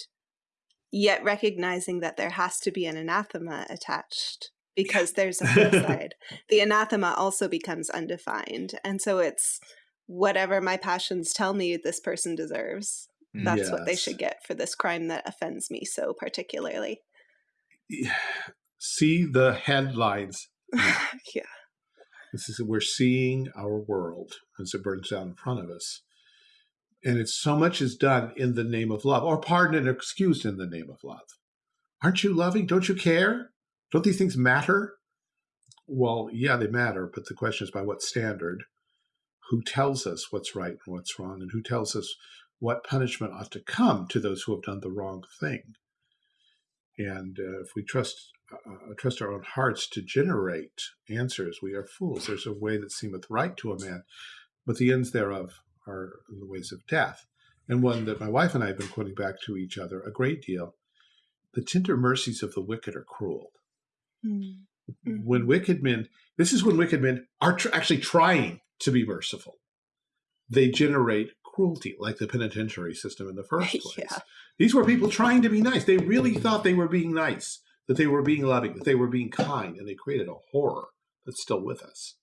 yet recognizing that there has to be an anathema attached because there's a [LAUGHS] flip side the anathema also becomes undefined and so it's whatever my passions tell me this person deserves that's what they should get for this crime that offends me so particularly See the headlines. [LAUGHS] yeah This is we're seeing our world as it burns down in front of us. And it's so much is done in the name of love, or pardoned and excused in the name of love. Aren't you loving? Don't you care? Don't these things matter? Well, yeah, they matter, but the question is by what standard? Who tells us what's right and what's wrong, and who tells us what punishment ought to come to those who have done the wrong thing? And uh, if we trust uh, trust our own hearts to generate answers, we are fools. There's a way that seemeth right to a man, but the ends thereof are the ways of death. And one that my wife and I have been quoting back to each other a great deal. The tender mercies of the wicked are cruel. Mm. Mhm. When wicked men, this is when wicked men are tr- actually trying to be merciful. They generate cruelty, like the penitentiary system in the [LAUGHS] first place. Yeah. These were people trying to be nice. They really thought they were being nice, that they were being loving, that they were being kind, and they created a horror that's still with us.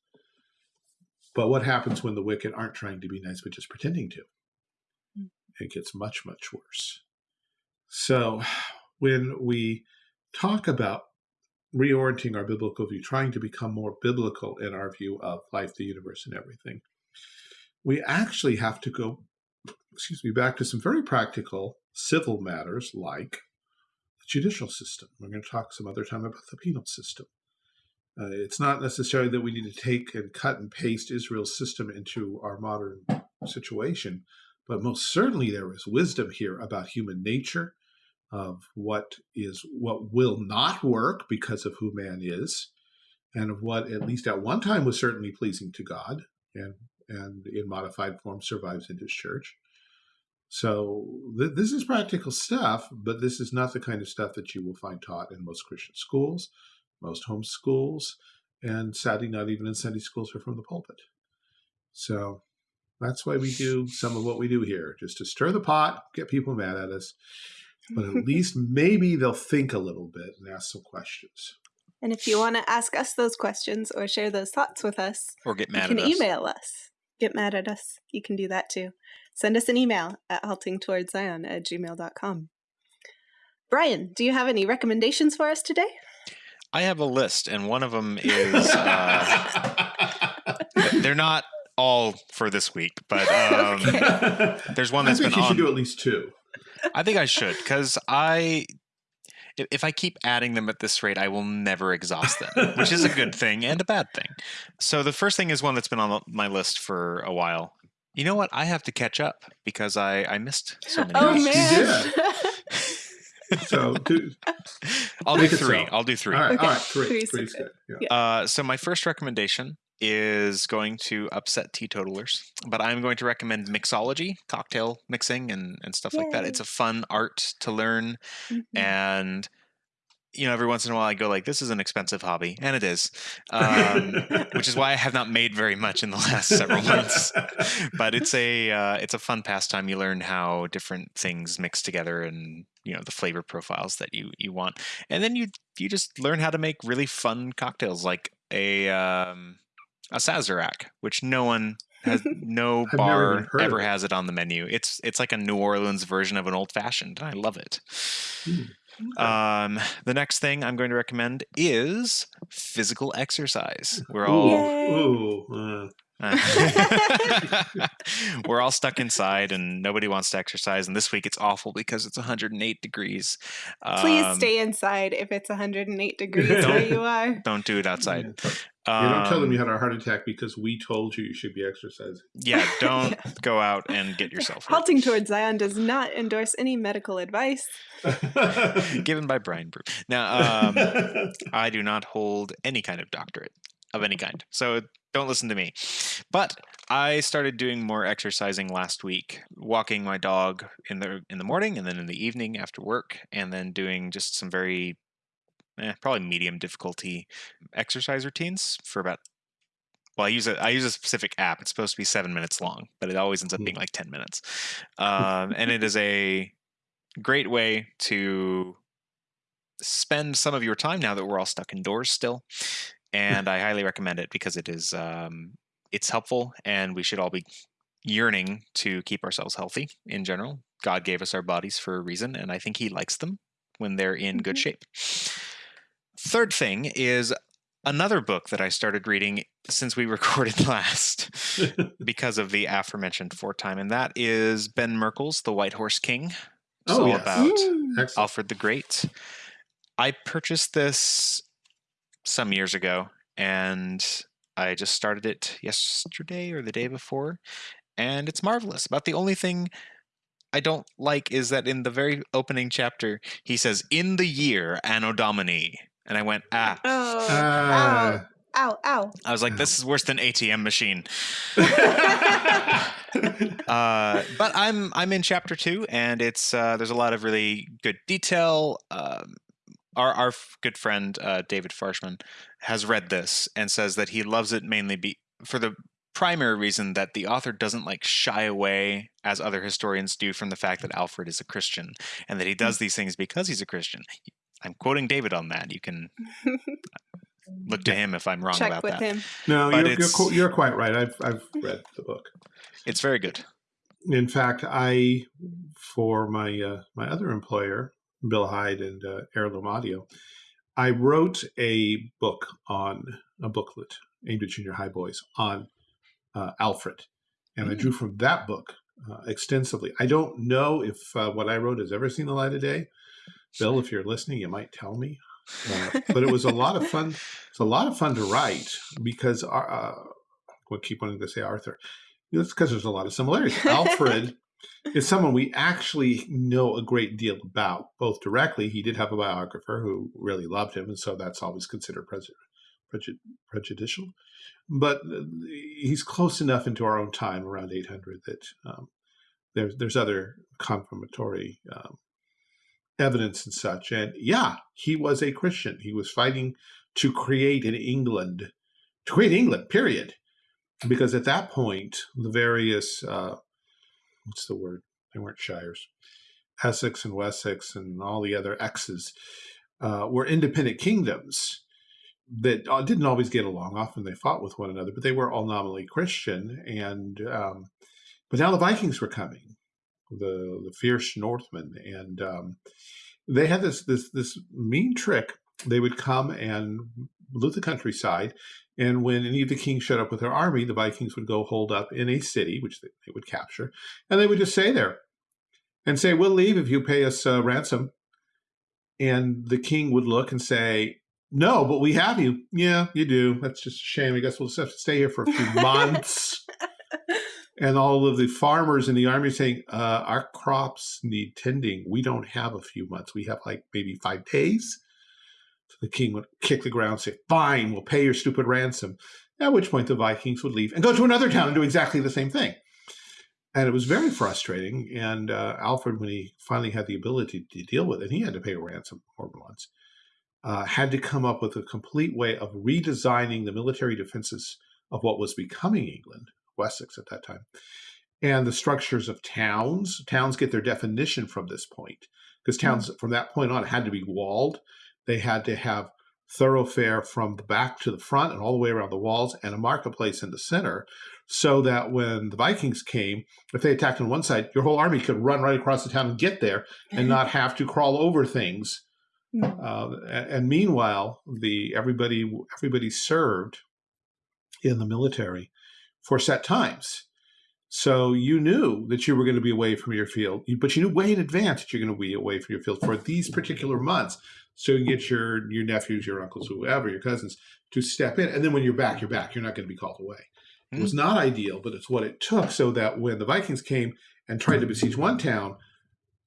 But what happens when the wicked aren't trying to be nice, but just pretending to? Mm. It gets much, much worse. So when we talk about reorienting our biblical view, trying to become more biblical in our view of life, the universe, and everything, we actually have to go, excuse me, back to some very practical civil matters like the judicial system. We're going to talk some other time about the penal system. Uh, it's not necessarily that we need to take and cut and paste Israel's system into our modern situation, but most certainly there is wisdom here about human nature, of what is what will not work because of who man is, and of what at least at one time was certainly pleasing to God, and and in modified form survives in His church. So th- this is practical stuff, but this is not the kind of stuff that you will find taught in most Christian schools, most home schools, and sadly not even in Sunday schools or from the pulpit. So that's why we do some of what we do here, just to stir the pot, get people mad at us, but at [LAUGHS] least maybe they'll think a little bit and ask some questions. And if you want to ask us those questions or share those thoughts with us, Or get you mad can at us. You can email us. Get mad at us. You can do that too. Send us an email at haltingtowardszion at gmail.com. Brian, do you have any recommendations for us today? I have a list, and one of them is uh, [LAUGHS] they're not all for this week, but um, Okay. there's one I that's think been you should do at least two. I think I should because I, if, if I keep adding them at this rate, I will never exhaust them, which is a good thing and a bad thing. So the first thing is one that's been on my list for a while. You know what? I have to catch up because I I missed so many. oh, Yes, [LAUGHS] you man. [LAUGHS] So, do, [LAUGHS] I'll do three. so. I'll do three. all right, Okay, all right, three. three's Three's good. good. Yeah. Uh, so my first recommendation is going to upset teetotalers, but I'm going to recommend mixology, cocktail mixing, and and stuff like that. It's a fun art to learn, Mhm. and you know, every once in a while I go like, "This is an expensive hobby," and it is, um, [LAUGHS] which is why I have not made very much in the last several months. but it's a uh, it's a fun pastime. You learn how different things mix together, and you know the flavor profiles that you you want, and then you you just learn how to make really fun cocktails, like a um, a Sazerac, which no one has [LAUGHS] no bar ever has it on the menu. It's it's like a New Orleans version of an old fashioned. And I love it. Hmm. Um, the next thing I'm going to recommend is physical exercise. We're all ooh, ooh, uh. [LAUGHS] we're all stuck inside and nobody wants to exercise. And this week it's awful because it's 108 degrees. Please um, stay inside if it's 108 degrees where you are. Don't do it outside. Um, you don't tell them you um, had a heart attack because we told you you should be exercising. Yeah, [LAUGHS] don't go out and get [LAUGHS] yourself hurt. Halting towards Zion does not endorse any medical advice. [LAUGHS] Given by Brian Brew. Now, um, I do not hold any kind of doctorate of any kind, so don't listen to me. But I started doing more exercising last week, walking my dog in the in the morning and then in the evening after work, and then doing just some very eh, probably medium difficulty exercise routines for about well, I use a I use a specific app. It's supposed to be seven minutes long, but it always ends up being mm. like ten minutes. [LAUGHS] Um, and it is a great way to spend some of your time now that we're all stuck indoors still. And I highly recommend it because it is um, it's helpful, and we should all be yearning to keep ourselves healthy in general. God gave us our bodies for a reason, and I think He likes them when they're in mm-hmm. good shape. Third thing is another book that I started reading since we [LAUGHS] recorded last [LAUGHS] because of the aforementioned four time, and that is Ben Merkle's The White Horse King. It's oh, all yes. about mm. Alfred the Great. I purchased this some years ago, and I just started it yesterday or the day before, and it's marvelous. About the only thing I don't like is that in the very opening chapter, he says, "In the year Anno Domini," and I went, "Ah." Oh, uh, ow, ow, ow. I was like, "This is worse than ATM machine." [LAUGHS] uh, but I'm I'm in chapter two, and it's uh, there's a lot of really good detail. Um, our our good friend uh, David Farshman has read this and says that he loves it mainly be for the primary reason that the author doesn't like shy away as other historians do from the fact that Alfred is a Christian and that he does these things because he's a Christian. I'm quoting David on that. You can [LAUGHS] look to him if I'm wrong Check about with that. Him. No, you're, you're, you're, quite right. I've I've read the book. It's very good. In fact, I for my uh, my other employer, Bill Heid and uh, Heirloom Audio, I wrote a book on a booklet aimed at junior high boys on uh, Alfred, and mm. I drew from that book uh, extensively. I don't know if uh, what I wrote has ever seen the light of day. Bill, if you're listening, you might tell me. Uh, but it was a lot of fun. It's a lot of fun to write because our, uh, I keep wanting to say Arthur. That's because there's a lot of similarities. Alfred [LAUGHS] is someone we actually know a great deal about, both directly. He did have a biographer who really loved him, and so that's always considered prejudicial but uh, he's close enough into our own time around 800 that um, there's there's other confirmatory um, evidence and such. And yeah, he was a Christian. He was fighting to create an England, to create England. Period. Because at that point, the various uh, what's the word? They weren't shires. Essex and Wessex and all the other X's uh, were independent kingdoms that uh, didn't always get along. Often they fought with one another, but they were all nominally Christian. And um, but now the Vikings were coming, the the fierce Northmen, and um, they had this this this mean trick. They would come and loot the countryside, and when any of the kings showed up with their army, the Vikings would go holed up in a city, which they, they would capture, and they would just stay there and say, "We'll leave if you pay us uh, ransom." And the king would look and say, no, but we have you. Yeah, you do. That's just a shame. I guess we'll just have to stay here for a few [LAUGHS] months. And all of the farmers in the army saying, uh, our crops need tending. We don't have a few months. We have like maybe five days. So the king would kick the ground and say, fine, we'll pay your stupid ransom. At which point the Vikings would leave and go to another town and do exactly the same thing. And it was very frustrating. And uh, Alfred, when he finally had the ability to deal with it, he had to pay a ransom than once uh, had to come up with a complete way of redesigning the military defenses of what was becoming England, Wessex at that time, and the structures of towns. Towns get their definition from this point because hmm. towns mm. from that point on had to be walled. They had to have thoroughfare from the back to the front and all the way around the walls and a marketplace in the center so that when the Vikings came, if they attacked on one side, your whole army could run right across the town and get there and [LAUGHS] not have to crawl over things. Hmm. Uh, and meanwhile, the everybody everybody served in the military for set times. So you knew that you were going to be away from your field, but you knew way in advance that you're going to be away from your field for these particular months. So you can get your your nephews, your uncles, whoever, your cousins to step in, and then when you're back, you're back. You're not going to be called away. It was hmm. not ideal, but it's what it took so that when the Vikings came and tried to besiege one town,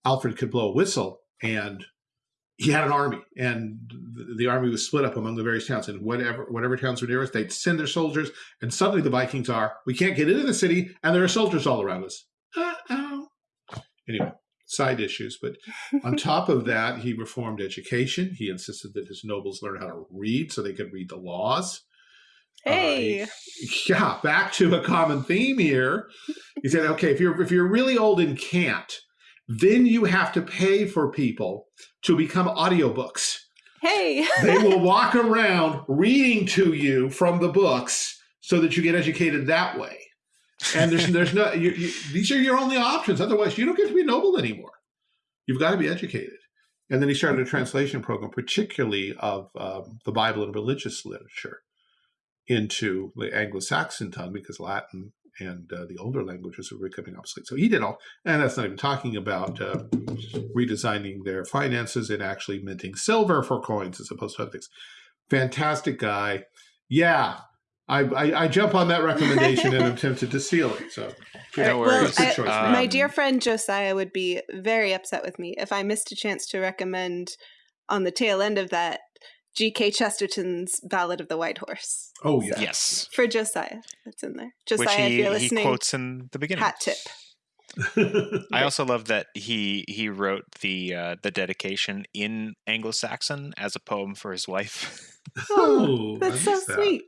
Alfred could blow a whistle and he had an army and the army was split up among the various towns and whatever whatever towns were nearest they'd send their soldiers and suddenly the vikings are we can't get into the city and there are soldiers all around us uh-oh anyway side issues but [LAUGHS] on top of that he reformed education he insisted that his nobles learn how to read so they could read the laws Hey. Uh, yeah, back to a common theme here. He said, okay, if you're if you're really old and can't, then you have to pay for people to become audiobooks. Hey. [LAUGHS] they will walk around reading to you from the books so that you get educated that way. And there's there's no you, you, these are your only options. Otherwise, you don't get to be noble anymore. You've got to be educated. And then he started a translation program, particularly of um, the Bible and religious literature into the Anglo-Saxon tongue because Latin and uh, the older languages were becoming obsolete. So he did all, and that's not even talking about uh, redesigning their finances and actually minting silver for coins as opposed to other things. Fantastic guy. Yeah, I, I, I jump on that recommendation and am tempted to steal it. So, yeah, well, I, my dear friend Josiah would be very upset with me if I missed a chance to recommend on the tail end of that G.K. Chesterton's Ballad of the White Horse. Oh, yeah. So, yes. For Josiah. That's in there. Josiah, Which he, if you're listening. He quotes in the beginning. Hat tip. [LAUGHS] I also love that he he wrote the uh, the dedication in Anglo-Saxon as a poem for his wife. [LAUGHS] oh, that's so that. sweet.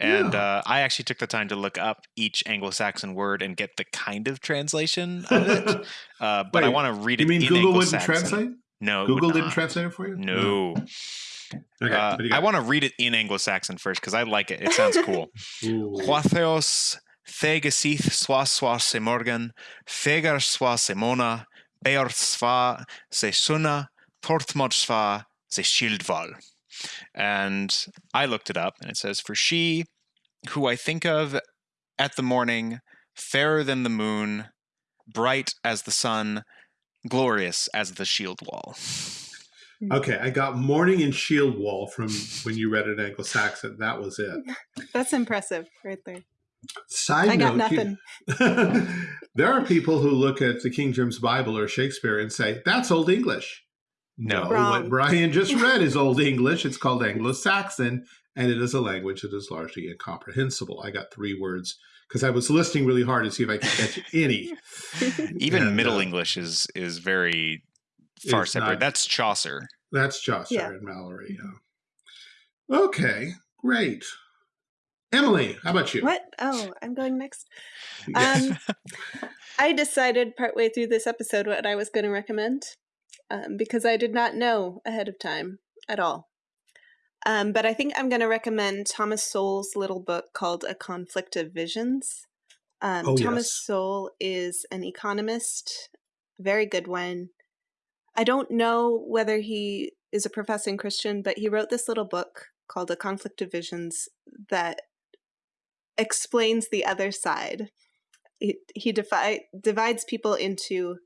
And yeah. uh, I actually took the time to look up each Anglo-Saxon word and get the kind of translation of it. [LAUGHS] Uh, but Wait, I want to read it. You mean Google wouldn't translate? No, Google didn't translate it for you. No. Okay, uh, I want to read it in Anglo-Saxon first because I like it. It sounds [LAUGHS] cool. Huatheos thegesith swa swa se morgan, fegar swa se mona, beor swa se suna, tortmod swa se shildval. And I looked it up and it says, For she who I think of at the morning, fairer than the moon, bright as the sun, glorious as the shield wall. Mm. Okay, I got Morning and Shield Wall from when you read it in Anglo-Saxon. That was it. [LAUGHS] That's impressive right there. Side I note, got nothing. You, [LAUGHS] there are people who look at the King James Bible or Shakespeare and say, that's Old English. No, Wrong. what Brian just [LAUGHS] read is Old English. It's called Anglo-Saxon, and it is a language that is largely incomprehensible. I got three words because I was listening really hard to see if I could catch any. Even and, Middle uh, English is is very far separate. Not, that's Chaucer. That's Chaucer yeah. and Malory. Yeah. Okay, great. Emily, how about you? What? Oh, I'm going next. [LAUGHS] Um, I decided partway through this episode what I was going to recommend um, because I did not know ahead of time at all. Um, but I think I'm going to recommend Thomas Sowell's little book called A Conflict of Visions. Um, oh, Thomas yes. Sowell is an economist, very good one. I don't know whether he is a professing Christian, but he wrote this little book called A Conflict of Visions that explains the other side. He, he defi- divides people into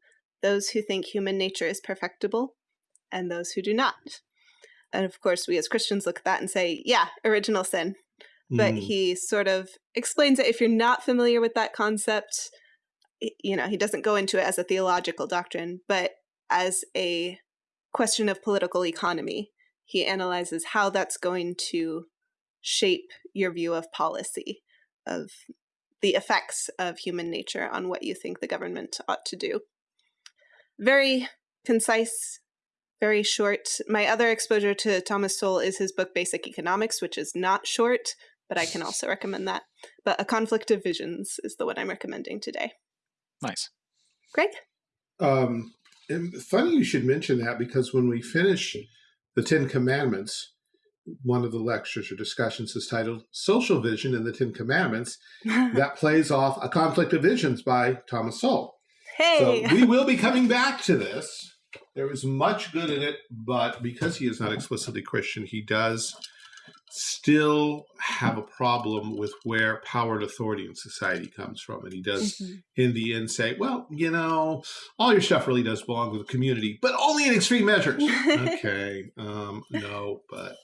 those who think human nature is perfectible and those who do not. And of course, we as Christians look at that and say, yeah, original sin. Mm. But he sort of explains it if you're not familiar with that concept. You know, he doesn't go into it as a theological doctrine, but as a question of political economy. He analyzes how that's going to shape your view of policy, of the effects of human nature on what you think the government ought to do. Very concise, very short. My other exposure to Thomas Sowell is his book Basic Economics, which is not short, but I can also recommend that. But A Conflict of Visions is the one I'm recommending today. Nice. Greg? Um, and funny you should mention that because when we finish the Ten Commandments, one of the lectures or discussions is titled Social Vision in the Ten Commandments. [LAUGHS] that plays off A Conflict of Visions by Thomas Sowell. Hey! So we [LAUGHS] will be coming back to this. There is much good in it, but because he is not explicitly Christian, he does still have a problem with where power and authority in society comes from. And he does, mm -hmm. in the end, say, well, you know, all your stuff really does belong to the community, but only in extreme measures. [LAUGHS] okay, um, no, but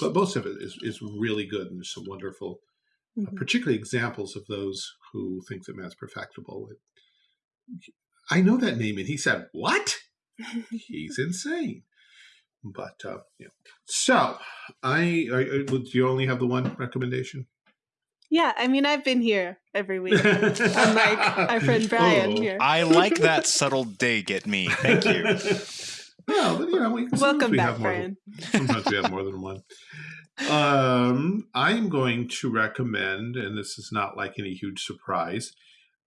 but most of it is, is really good. And there's some wonderful, mm -hmm. uh, mm-hmm. particularly examples of those who think that man's perfectible. I know that name. And he said, what? He's insane. But uh, yeah. So I, I, do you only have the one recommendation? Yeah, I mean I've been here every week, unlike our [LAUGHS] friend Brian oh. here. I like that subtle dig at me. Thank you. [LAUGHS] well, but, you know, we, welcome we back, Brian. Than, [LAUGHS] sometimes we have more than one. Um, I'm going to recommend, and this is not like any huge surprise,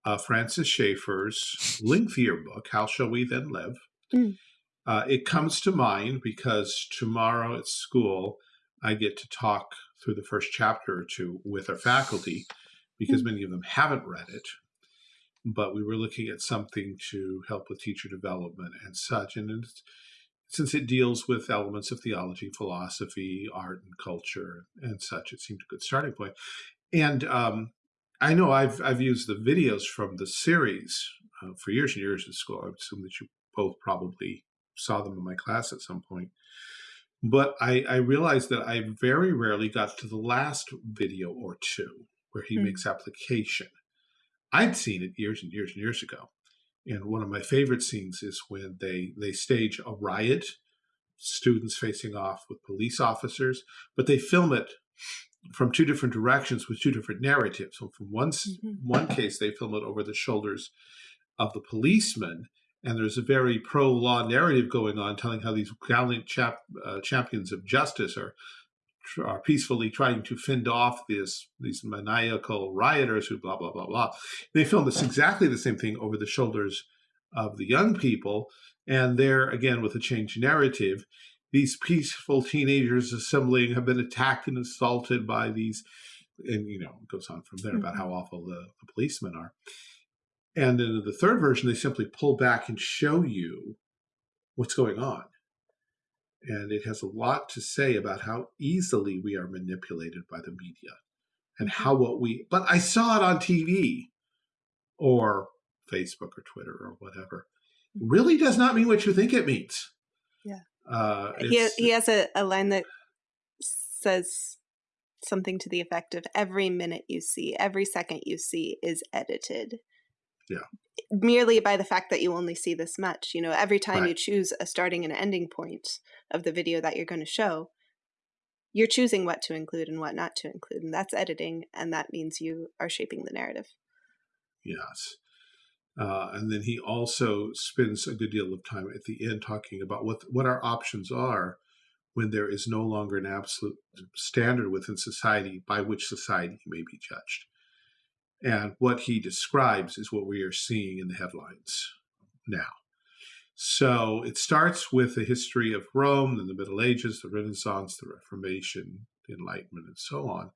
uh, Francis Schaeffer's lengthier book, "How Shall We Then Live." Mm. Uh, it comes to mind because tomorrow at school, I get to talk through the first chapter or two with our faculty because hmm. many of them haven't read it. But we were looking at something to help with teacher development and such. And since it deals with elements of theology, philosophy, art, and culture and such, it seemed a good starting point. And um, I know I've I've used the videos from the series uh, for years and years at school. I assume that you both probably saw them in my class at some point. But I, I realized that I very rarely got to the last video or two where he mm. makes application. I'd seen it years and years and years ago. And one of my favorite scenes is when they, they stage a riot, students facing off with police officers, but they film it from two different directions with two different narratives. So from one, mm -hmm. one case, they film it over the shoulders of the policeman, and there's a very pro-law narrative going on telling how these gallant chap, uh, champions of justice are are peacefully trying to fend off this, these maniacal rioters who blah, blah, blah, blah. They film this exactly the same thing over the shoulders of the young people. And there, again, with a changed narrative, these peaceful teenagers assembling have been attacked and assaulted by these, and, you know, it goes on from there about mm-hmm. how awful the, the policemen are. And then in the third version, they simply pull back and show you what's going on. And it has a lot to say about how easily we are manipulated by the media and mm-hmm. how what we, but I saw it on TV or Facebook or Twitter or whatever, mm-hmm. really does not mean what you think it means. Yeah. Uh, he, he has a, a line that says something to the effect of every minute you see, every second you see is edited yeah. merely by the fact that you only see this much you know every time right. you choose a starting and ending point of the video that you're going to show you're choosing what to include and what not to include and that's editing and that means you are shaping the narrative. Yes. Uh, and then he also spends a good deal of time at the end talking about what what our options are when there is no longer an absolute standard within society by which society may be judged and what he describes is what we are seeing in the headlines now. So it starts with the history of Rome, then the Middle Ages, the Renaissance, the Reformation, the Enlightenment, and so on.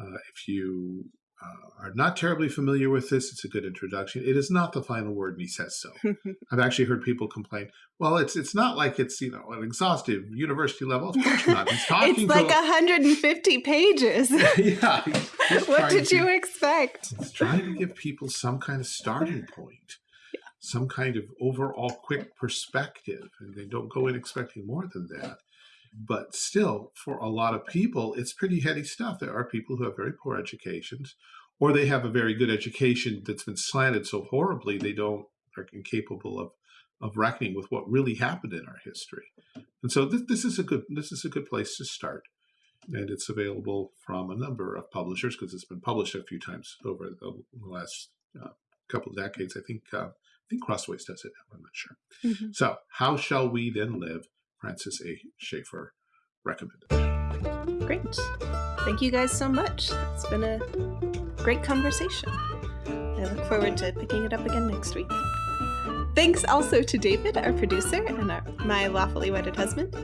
Uh, if you uh, are not terribly familiar with this, it's a good introduction. It is not the final word, and he says so. I've actually heard people complain, well, it's it's not like it's, you know, an exhaustive university level. Of course not. He's [LAUGHS] talking it's like 150 pages. [LAUGHS] yeah. [LAUGHS] what did to, you expect? He's trying to give people some kind of starting point, yeah. some kind of overall quick perspective, and they don't go in expecting more than that but still, for a lot of people, it's pretty heady stuff. There are people who have very poor educations, or they have a very good education that's been slanted so horribly they don't are incapable of of reckoning with what really happened in our history. And so this, this is a good this is a good place to start. And it's available from a number of publishers because it's been published a few times over the, last uh, couple of decades. I think uh, think Crossways does it now. I'm not sure. Mhm. So, how shall we then live? Francis A. Schaeffer recommended. Great. Thank you guys so much. It's been a great conversation. I look forward to picking it up again next week. Thanks also to David, our producer, and our, my lawfully wedded husband.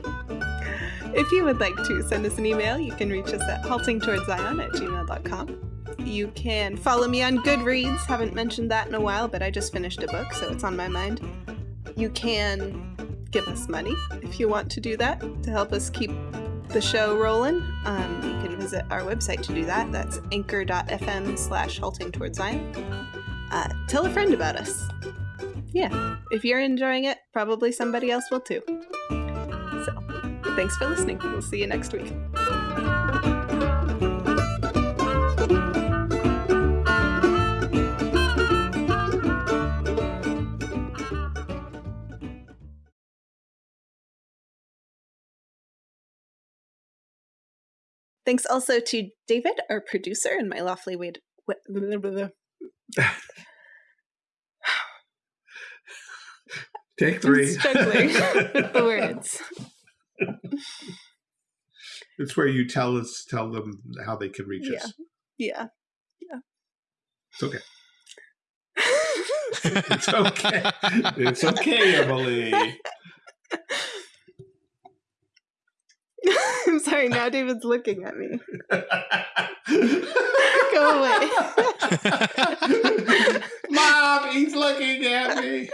If you would like to send us an email, you can reach us at haltingtowardszion at gmail.com. You can follow me on Goodreads. Haven't mentioned that in a while, but I just finished a book, so it's on my mind. You can give us money if you want to do that to help us keep the show rolling. Um, you can visit our website to do that. That's anchor.fm slash halting towards Zion. Uh, tell a friend about us. Yeah, if you're enjoying it, probably somebody else will too. So, thanks for listening. We'll see you next week. Thanks also to David, our producer, and my lawfully wedded. [LAUGHS] Take three. struggling [LAUGHS] with the words. It's where you tell us, tell them how they can reach us. Yeah. Yeah. It's okay. [LAUGHS] It's okay. It's okay, Emily. [LAUGHS] I'm sorry, now David's looking at me. [LAUGHS] Go away. [LAUGHS] Mom, he's looking at me.